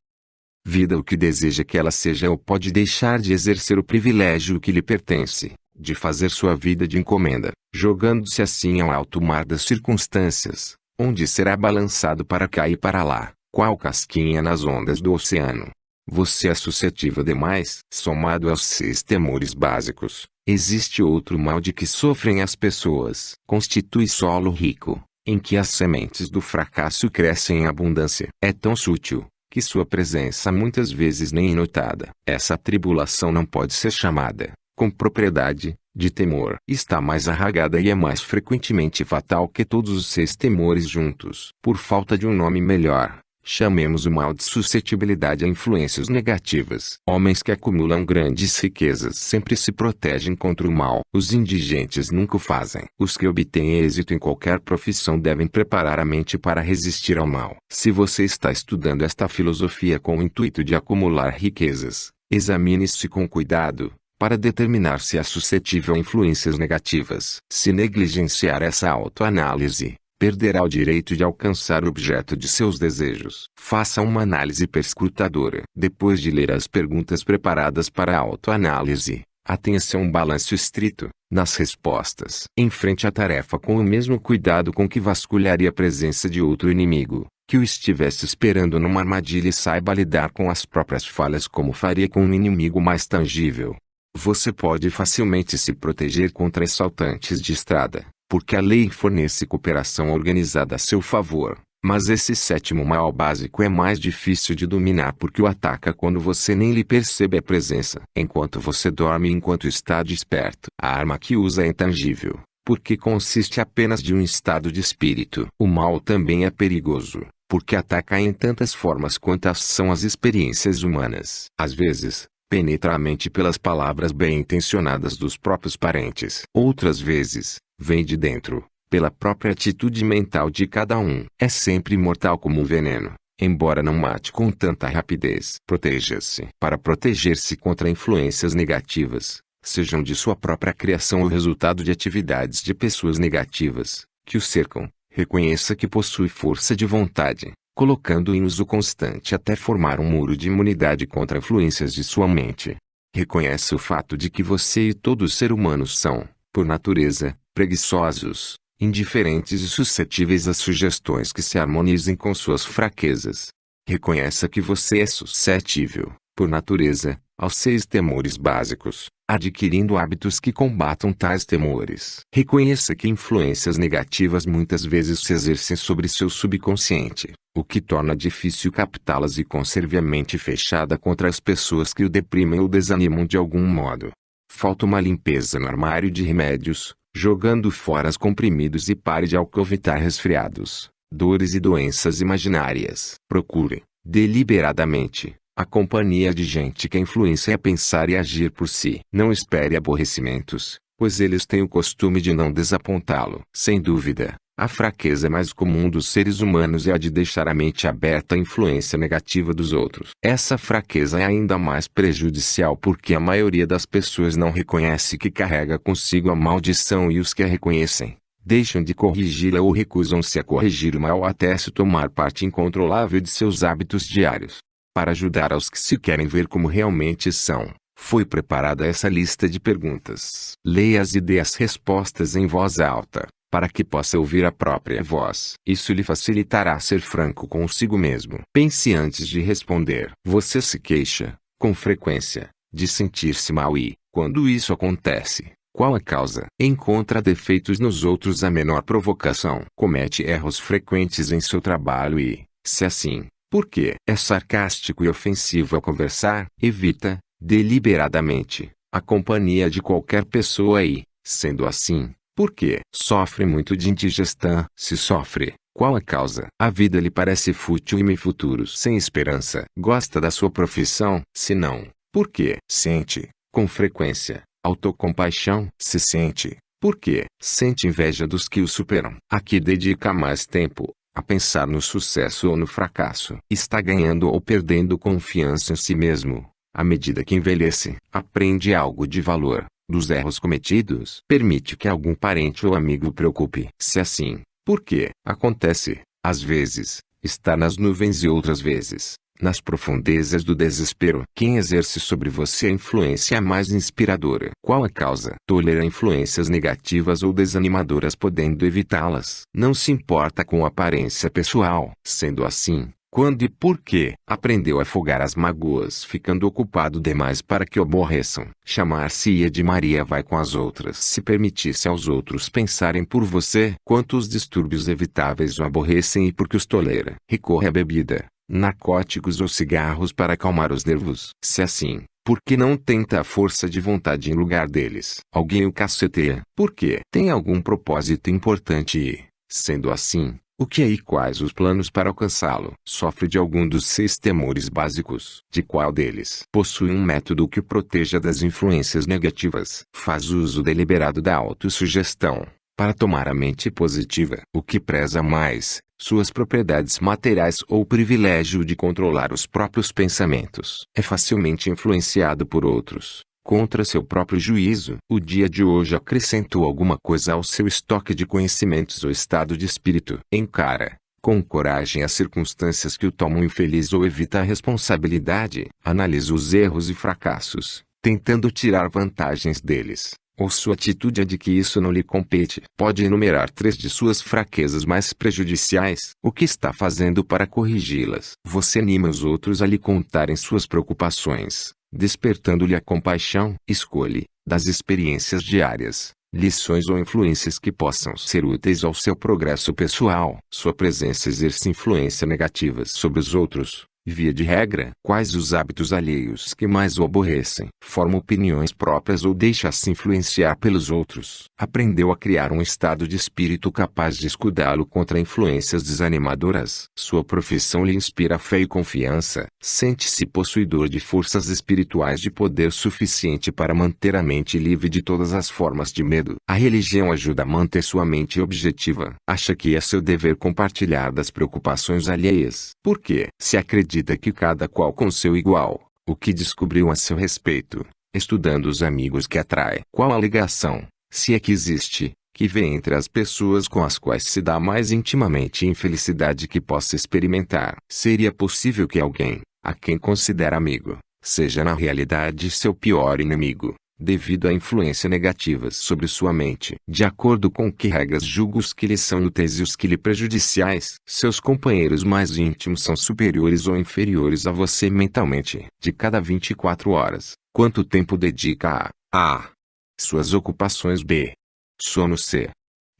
vida o que deseja que ela seja ou pode deixar de exercer o privilégio que lhe pertence, de fazer sua vida de encomenda, jogando-se assim ao alto mar das circunstâncias, onde será balançado para cá e para lá, qual casquinha nas ondas do oceano. Você é suscetível demais. Somado aos seis temores básicos, existe outro mal de que sofrem as pessoas. Constitui solo rico, em que as sementes do fracasso crescem em abundância. É tão sutil, que sua presença muitas vezes nem é notada. Essa tribulação não pode ser chamada, com propriedade, de temor. Está mais arragada e é mais frequentemente fatal que todos os seis temores juntos. Por falta de um nome melhor, chamemos o mal de suscetibilidade a influências negativas. Homens que acumulam grandes riquezas sempre se protegem contra o mal. Os indigentes nunca o fazem. Os que obtêm êxito em qualquer profissão devem preparar a mente para resistir ao mal. Se você está estudando esta filosofia com o intuito de acumular riquezas, examine-se com cuidado para determinar se é suscetível a influências negativas. Se negligenciar essa autoanálise, perderá o direito de alcançar o objeto de seus desejos. Faça uma análise perscrutadora. Depois de ler as perguntas preparadas para a autoanálise, atenha-se a um balanço estrito, nas respostas. Enfrente a tarefa com o mesmo cuidado com que vasculharia a presença de outro inimigo, que o estivesse esperando numa armadilha e saiba lidar com as próprias falhas como faria com um inimigo mais tangível. Você pode facilmente se proteger contra assaltantes de estrada, porque a lei fornece cooperação organizada a seu favor. Mas esse sétimo mal básico é mais difícil de dominar porque o ataca quando você nem lhe percebe a presença. Enquanto você dorme e enquanto está desperto. A arma que usa é intangível, porque consiste apenas de um estado de espírito. O mal também é perigoso, porque ataca em tantas formas quantas são as experiências humanas. Às vezes, penetra a mente pelas palavras bem intencionadas dos próprios parentes. Outras vezes, vem de dentro, pela própria atitude mental de cada um. É sempre mortal como um veneno, embora não mate com tanta rapidez. Proteja-se. Para proteger-se contra influências negativas, sejam de sua própria criação ou resultado de atividades de pessoas negativas, que o cercam, reconheça que possui força de vontade, colocando em uso constante até formar um muro de imunidade contra influências de sua mente. Reconhece o fato de que você e todo ser humano são, por natureza, preguiçosos, indiferentes e suscetíveis a sugestões que se harmonizem com suas fraquezas. Reconheça que você é suscetível, por natureza, aos seis temores básicos, adquirindo hábitos que combatam tais temores. Reconheça que influências negativas muitas vezes se exercem sobre seu subconsciente, o que torna difícil captá-las e conserve a mente fechada contra as pessoas que o deprimem ou desanimam de algum modo. Falta uma limpeza no armário de remédios, jogando fora os comprimidos e pare de alcovitar resfriados, dores e doenças imaginárias. Procure, deliberadamente, a companhia de gente que influencia a pensar e agir por si. Não espere aborrecimentos, pois eles têm o costume de não desapontá-lo. Sem dúvida, a fraqueza mais comum dos seres humanos é a de deixar a mente aberta à influência negativa dos outros. Essa fraqueza é ainda mais prejudicial porque a maioria das pessoas não reconhece que carrega consigo a maldição e os que a reconhecem, deixam de corrigi-la ou recusam-se a corrigir o mal até se tomar parte incontrolável de seus hábitos diários para ajudar aos que se querem ver como realmente são. Foi preparada essa lista de perguntas. Leia-as e dê as respostas em voz alta, para que possa ouvir a própria voz. Isso lhe facilitará ser franco consigo mesmo. Pense antes de responder. Você se queixa, com frequência, de sentir-se mal e, quando isso acontece, qual a causa? Encontra defeitos nos outros a menor provocação. Comete erros frequentes em seu trabalho e, se assim, porque é sarcástico e ofensivo ao conversar, evita, deliberadamente, a companhia de qualquer pessoa e, sendo assim, porque sofre muito de indigestão. Se sofre, qual a causa? A vida lhe parece fútil e futuros sem esperança. Gosta da sua profissão? Se não, porque sente, com frequência, autocompaixão. Se sente, porque sente inveja dos que o superam. Aqui dedica mais tempo, a pensar no sucesso ou no fracasso. Está ganhando ou perdendo confiança em si mesmo. À medida que envelhece, aprende algo de valor, dos erros cometidos. Permite que algum parente ou amigo preocupe. Se assim, por que? Acontece, às vezes, está nas nuvens e outras vezes, nas profundezas do desespero. Quem exerce sobre você a influência mais inspiradora? Qual a causa? Tolera influências negativas ou desanimadoras podendo evitá-las. Não se importa com a aparência pessoal. Sendo assim, quando e por que aprendeu a afogar as mágoas ficando ocupado demais para que o aborreçam. Chamar-se-ia de Maria vai com as outras. Se permitisse aos outros pensarem por você, quantos distúrbios evitáveis o aborrecem e por que os tolera. Recorre à bebida, narcóticos ou cigarros para acalmar os nervos. Se assim, por que não tenta a força de vontade em lugar deles? Alguém o caceteia. Por quê? Tem algum propósito importante e, sendo assim, o que é e quais os planos para alcançá-lo? Sofre de algum dos seis temores básicos? De qual deles? Possui um método que o proteja das influências negativas? Faz uso deliberado da autossugestão para tomar a mente positiva? O que preza mais? suas propriedades materiais ou o privilégio de controlar os próprios pensamentos. É facilmente influenciado por outros, contra seu próprio juízo. O dia de hoje acrescentou alguma coisa ao seu estoque de conhecimentos ou estado de espírito. Encara, com coragem as circunstâncias que o tomam infeliz ou evita a responsabilidade. Analisa os erros e fracassos, tentando tirar vantagens deles ou sua atitude é de que isso não lhe compete. Pode enumerar três de suas fraquezas mais prejudiciais. O que está fazendo para corrigi-las? Você anima os outros a lhe contarem suas preocupações, despertando-lhe a compaixão. Escolhe, das experiências diárias, lições ou influências que possam ser úteis ao seu progresso pessoal. Sua presença exerce influência negativas sobre os outros, Via de regra, quais os hábitos alheios que mais o aborrecem? Forma opiniões próprias ou deixa-se influenciar pelos outros? Aprendeu a criar um estado de espírito capaz de escudá-lo contra influências desanimadoras? Sua profissão lhe inspira fé e confiança? Sente-se possuidor de forças espirituais de poder suficiente para manter a mente livre de todas as formas de medo? A religião ajuda a manter sua mente objetiva. Acha que é seu dever compartilhar das preocupações alheias? Por quê? Se acredita acredita que cada qual com seu igual, o que descobriu a seu respeito, estudando os amigos que atrai. Qual a ligação, se é que existe, que vê entre as pessoas com as quais se dá mais intimamente infelicidade que possa experimentar. Seria possível que alguém, a quem considera amigo, seja na realidade seu pior inimigo, devido a influência negativas sobre sua mente. De acordo com que regras julga os que lhe são úteis e os que lhe prejudiciais, seus companheiros mais íntimos são superiores ou inferiores a você mentalmente. De cada 24 horas, quanto tempo dedica a a suas ocupações b sono c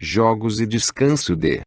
jogos e descanso d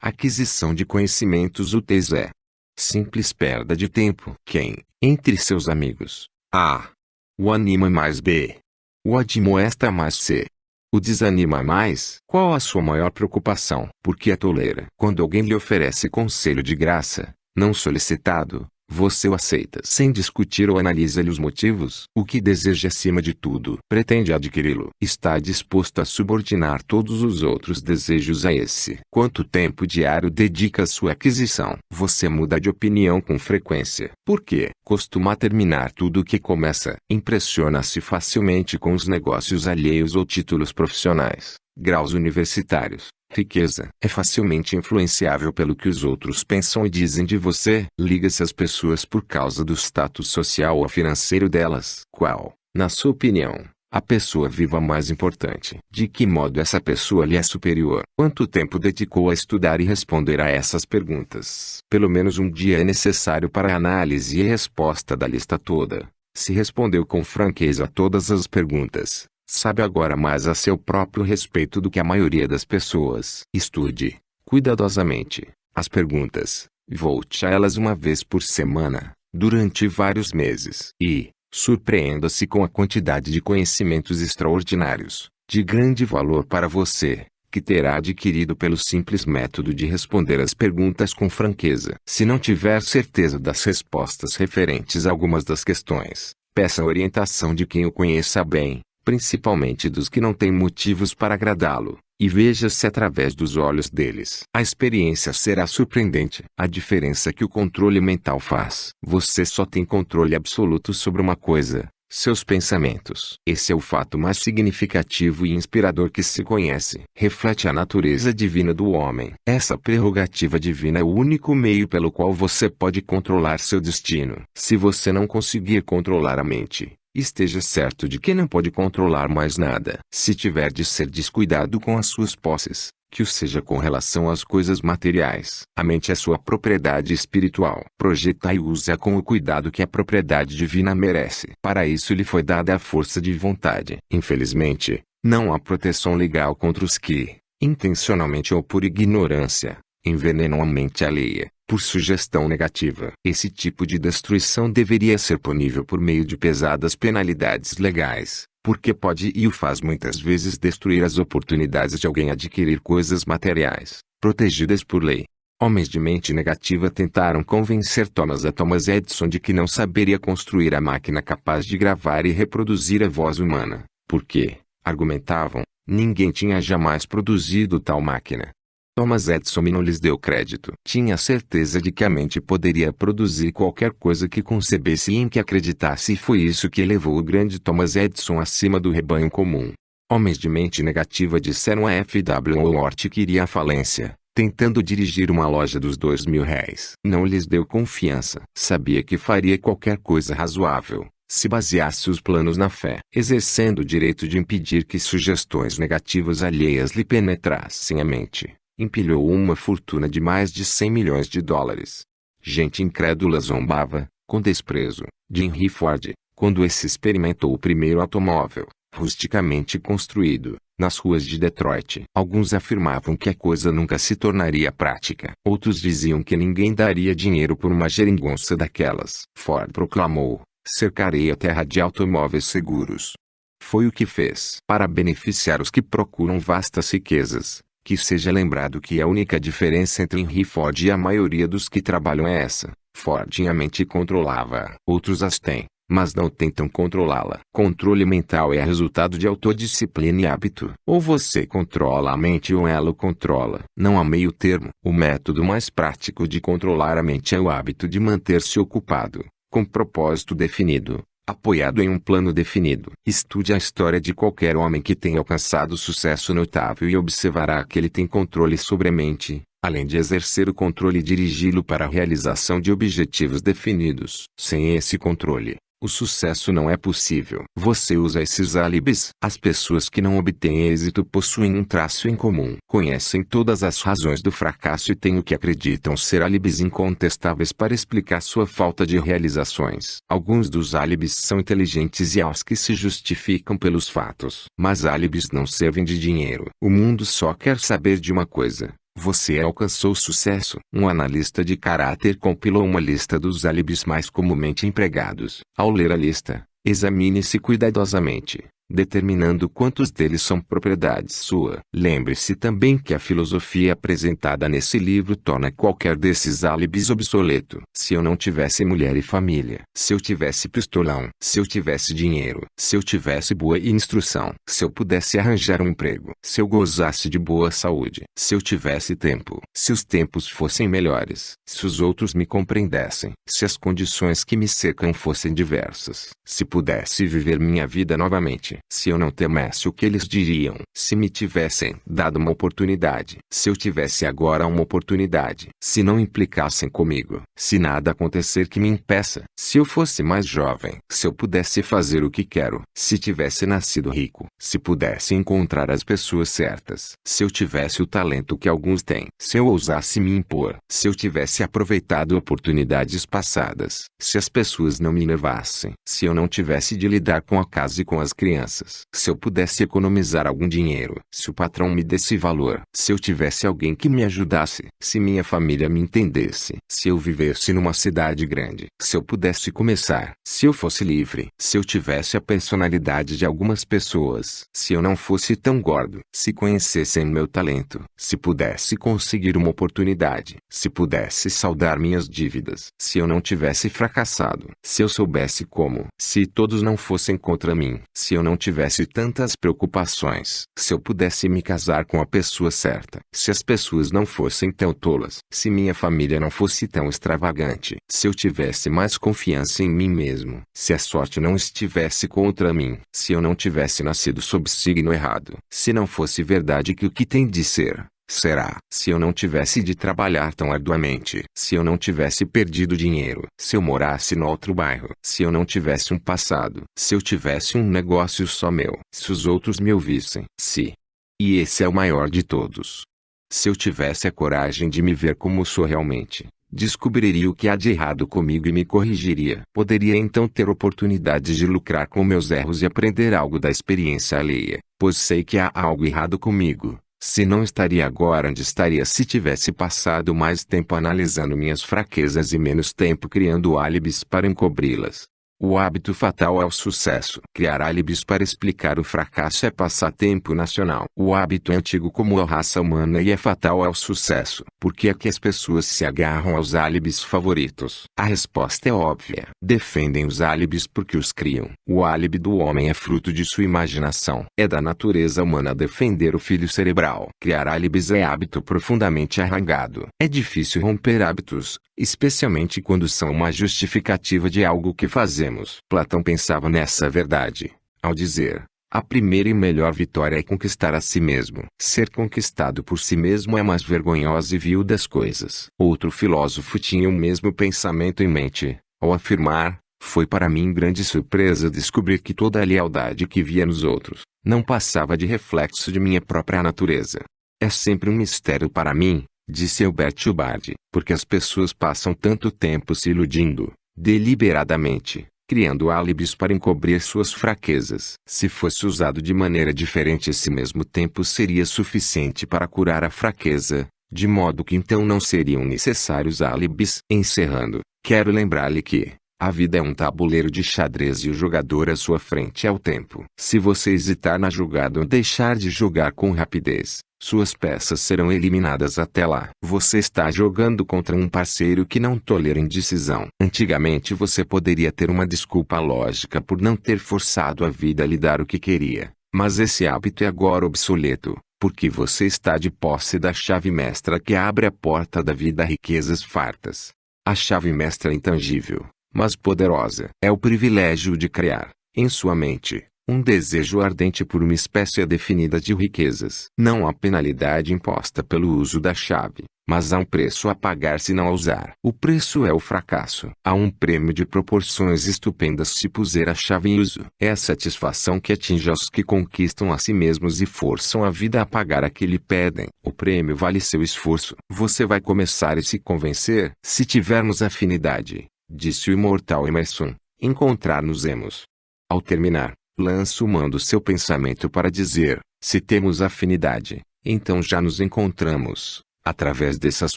aquisição de conhecimentos úteis é simples perda de tempo. Quem, entre seus amigos, a o anima mais b o admoesta mais C. O desanima mais. Qual a sua maior preocupação? Porque a tolera. Quando alguém lhe oferece conselho de graça, não solicitado, você o aceita sem discutir ou analisa-lhe os motivos. O que deseja acima de tudo, pretende adquiri-lo. Está disposto a subordinar todos os outros desejos a esse. Quanto tempo diário dedica à sua aquisição? Você muda de opinião com frequência. Por quê? Costuma terminar tudo o que começa. Impressiona-se facilmente com os negócios alheios ou títulos profissionais, graus universitários, Riqueza é facilmente influenciável pelo que os outros pensam e dizem de você. Liga-se às pessoas por causa do status social ou financeiro delas. Qual, na sua opinião, a pessoa viva mais importante? De que modo essa pessoa lhe é superior? Quanto tempo dedicou a estudar e responder a essas perguntas? Pelo menos um dia é necessário para a análise e resposta da lista toda. Se respondeu com franqueza a todas as perguntas, Sabe agora mais a seu próprio respeito do que a maioria das pessoas. Estude, cuidadosamente, as perguntas, volte a elas uma vez por semana, durante vários meses. E, surpreenda-se com a quantidade de conhecimentos extraordinários, de grande valor para você, que terá adquirido pelo simples método de responder as perguntas com franqueza. Se não tiver certeza das respostas referentes a algumas das questões, peça a orientação de quem o conheça bem principalmente dos que não têm motivos para agradá-lo, e veja-se através dos olhos deles. A experiência será surpreendente. A diferença que o controle mental faz. Você só tem controle absoluto sobre uma coisa, seus pensamentos. Esse é o fato mais significativo e inspirador que se conhece. Reflete a natureza divina do homem. Essa prerrogativa divina é o único meio pelo qual você pode controlar seu destino. Se você não conseguir controlar a mente, Esteja certo de que não pode controlar mais nada. Se tiver de ser descuidado com as suas posses, que o seja com relação às coisas materiais. A mente é sua propriedade espiritual. Projeta e use-a com o cuidado que a propriedade divina merece. Para isso lhe foi dada a força de vontade. Infelizmente, não há proteção legal contra os que, intencionalmente ou por ignorância, envenenam a mente alheia por sugestão negativa. Esse tipo de destruição deveria ser punível por meio de pesadas penalidades legais, porque pode e o faz muitas vezes destruir as oportunidades de alguém adquirir coisas materiais, protegidas por lei. Homens de mente negativa tentaram convencer Thomas a Thomas Edison de que não saberia construir a máquina capaz de gravar e reproduzir a voz humana, porque, argumentavam, ninguém tinha jamais produzido tal máquina. Thomas Edison não lhes deu crédito. Tinha certeza de que a mente poderia produzir qualquer coisa que concebesse e em que acreditasse e foi isso que elevou o grande Thomas Edison acima do rebanho comum. Homens de mente negativa disseram a F.W. Hort que iria à falência, tentando dirigir uma loja dos dois mil réis. Não lhes deu confiança. Sabia que faria qualquer coisa razoável, se baseasse os planos na fé, exercendo o direito de impedir que sugestões negativas alheias lhe penetrassem a mente empilhou uma fortuna de mais de 100 milhões de dólares. Gente incrédula zombava, com desprezo, de Henry Ford, quando esse experimentou o primeiro automóvel, rusticamente construído, nas ruas de Detroit. Alguns afirmavam que a coisa nunca se tornaria prática. Outros diziam que ninguém daria dinheiro por uma geringonça daquelas. Ford proclamou, cercarei a terra de automóveis seguros. Foi o que fez. Para beneficiar os que procuram vastas riquezas, que seja lembrado que a única diferença entre Henry Ford e a maioria dos que trabalham é essa. Ford a mente controlava, outros as têm, mas não tentam controlá-la. Controle mental é resultado de autodisciplina e hábito. Ou você controla a mente ou ela o controla. Não há meio termo. O método mais prático de controlar a mente é o hábito de manter-se ocupado, com propósito definido, apoiado em um plano definido. Estude a história de qualquer homem que tenha alcançado sucesso notável e observará que ele tem controle sobre a mente, além de exercer o controle e dirigi-lo para a realização de objetivos definidos. Sem esse controle, o sucesso não é possível. Você usa esses álibis. As pessoas que não obtêm êxito possuem um traço em comum. Conhecem todas as razões do fracasso e têm o que acreditam ser álibis incontestáveis para explicar sua falta de realizações. Alguns dos álibis são inteligentes e aos que se justificam pelos fatos. Mas álibis não servem de dinheiro. O mundo só quer saber de uma coisa. Você alcançou sucesso. Um analista de caráter compilou uma lista dos álibis mais comumente empregados. Ao ler a lista, examine-se cuidadosamente determinando quantos deles são propriedade sua. Lembre-se também que a filosofia apresentada nesse livro torna qualquer desses álibis obsoleto. Se eu não tivesse mulher e família, se eu tivesse pistolão, se eu tivesse dinheiro, se eu tivesse boa instrução, se eu pudesse arranjar um emprego, se eu gozasse de boa saúde, se eu tivesse tempo, se os tempos fossem melhores, se os outros me compreendessem, se as condições que me cercam fossem diversas, se pudesse viver minha vida novamente, se eu não temesse o que eles diriam, se me tivessem dado uma oportunidade, se eu tivesse agora uma oportunidade, se não implicassem comigo, se nada acontecer que me impeça, se eu fosse mais jovem, se eu pudesse fazer o que quero, se tivesse nascido rico, se pudesse encontrar as pessoas certas, se eu tivesse o talento que alguns têm, se eu ousasse me impor, se eu tivesse aproveitado oportunidades passadas, se as pessoas não me levassem, se eu não tivesse de lidar com a casa e com as crianças, Se eu pudesse economizar algum dinheiro, se o patrão me desse valor, se eu tivesse alguém que me ajudasse, se minha família me entendesse, se eu vivesse numa cidade grande, se eu pudesse começar, se eu fosse livre, se eu tivesse a personalidade de algumas pessoas, se eu não fosse tão gordo, se conhecessem meu talento, se pudesse conseguir uma oportunidade, se pudesse saldar minhas dívidas, se eu não tivesse fracassado, se eu soubesse como, se todos não fossem contra mim, se eu não tivesse tantas preocupações, se eu pudesse me casar com a pessoa certa, se as pessoas não fossem tão tolas, se minha família não fosse tão extravagante, se eu tivesse mais confiança em mim mesmo, se a sorte não estivesse contra mim, se eu não tivesse nascido sob signo errado, se não fosse verdade que o que tem de ser, Será, se eu não tivesse de trabalhar tão arduamente, se eu não tivesse perdido dinheiro, se eu morasse no outro bairro, se eu não tivesse um passado, se eu tivesse um negócio só meu, se os outros me ouvissem, se. E esse é o maior de todos. Se eu tivesse a coragem de me ver como sou realmente, descobriria o que há de errado comigo e me corrigiria. Poderia então ter oportunidade de lucrar com meus erros e aprender algo da experiência alheia, pois sei que há algo errado comigo se não estaria agora onde estaria se tivesse passado mais tempo analisando minhas fraquezas e menos tempo criando álibis para encobri-las. O hábito fatal é o sucesso. Criar álibis para explicar o fracasso é passatempo nacional. O hábito é antigo como a raça humana e é fatal ao sucesso. Por que é que as pessoas se agarram aos álibis favoritos? A resposta é óbvia. Defendem os álibis porque os criam. O álibi do homem é fruto de sua imaginação. É da natureza humana defender o filho cerebral. Criar álibis é hábito profundamente arraigado. É difícil romper hábitos, especialmente quando são uma justificativa de algo que fazemos. Platão pensava nessa verdade, ao dizer: a primeira e melhor vitória é conquistar a si mesmo. Ser conquistado por si mesmo é mais vergonhosa e vil das coisas. Outro filósofo tinha o mesmo pensamento em mente, ao afirmar: Foi para mim grande surpresa descobrir que toda a lealdade que via nos outros, não passava de reflexo de minha própria natureza. É sempre um mistério para mim, disse Albert Hubbard, porque as pessoas passam tanto tempo se iludindo, deliberadamente, criando álibis para encobrir suas fraquezas. Se fosse usado de maneira diferente esse mesmo tempo seria suficiente para curar a fraqueza, de modo que então não seriam necessários álibis. Encerrando, quero lembrar-lhe que, a vida é um tabuleiro de xadrez e o jogador à sua frente é o tempo. Se você hesitar na jogada ou deixar de jogar com rapidez, suas peças serão eliminadas até lá. Você está jogando contra um parceiro que não tolera indecisão. Antigamente você poderia ter uma desculpa lógica por não ter forçado a vida a lhe dar o que queria. Mas esse hábito é agora obsoleto, porque você está de posse da chave mestra que abre a porta da vida a riquezas fartas. A chave mestra é intangível, mas poderosa. É o privilégio de criar, em sua mente, um desejo ardente por uma espécie definida de riquezas. Não há penalidade imposta pelo uso da chave, mas há um preço a pagar se não a usar. O preço é o fracasso. Há um prêmio de proporções estupendas se puser a chave em uso. É a satisfação que atinge aos que conquistam a si mesmos e forçam a vida a pagar a que lhe pedem. O prêmio vale seu esforço. Você vai começar a se convencer, se tivermos afinidade, disse o imortal Emerson, encontrar-nos-emos. Ao terminar, Lança manda seu pensamento para dizer, se temos afinidade, então já nos encontramos, através dessas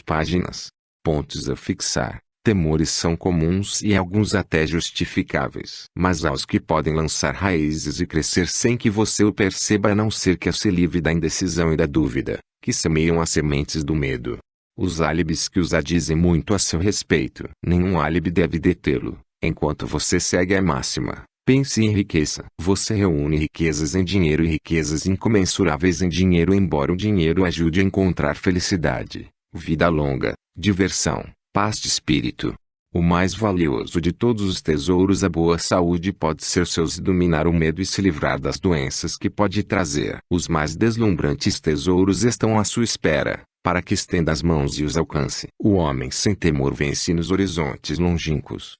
páginas. Pontos a fixar. Temores são comuns e alguns até justificáveis. Mas aos que podem lançar raízes e crescer sem que você o perceba a não ser que se livre da indecisão e da dúvida, que semeiam as sementes do medo. Os álibis que os dizem muito a seu respeito. Nenhum álibi deve detê-lo, enquanto você segue a máxima. Pense em riqueza. Você reúne riquezas em dinheiro e riquezas incomensuráveis em dinheiro embora o dinheiro ajude a encontrar felicidade, vida longa, diversão, paz de espírito. O mais valioso de todos os tesouros a boa saúde pode ser seus dominar o medo e se livrar das doenças que pode trazer. Os mais deslumbrantes tesouros estão à sua espera, para que estenda as mãos e os alcance. O homem sem temor vence nos horizontes longínquos.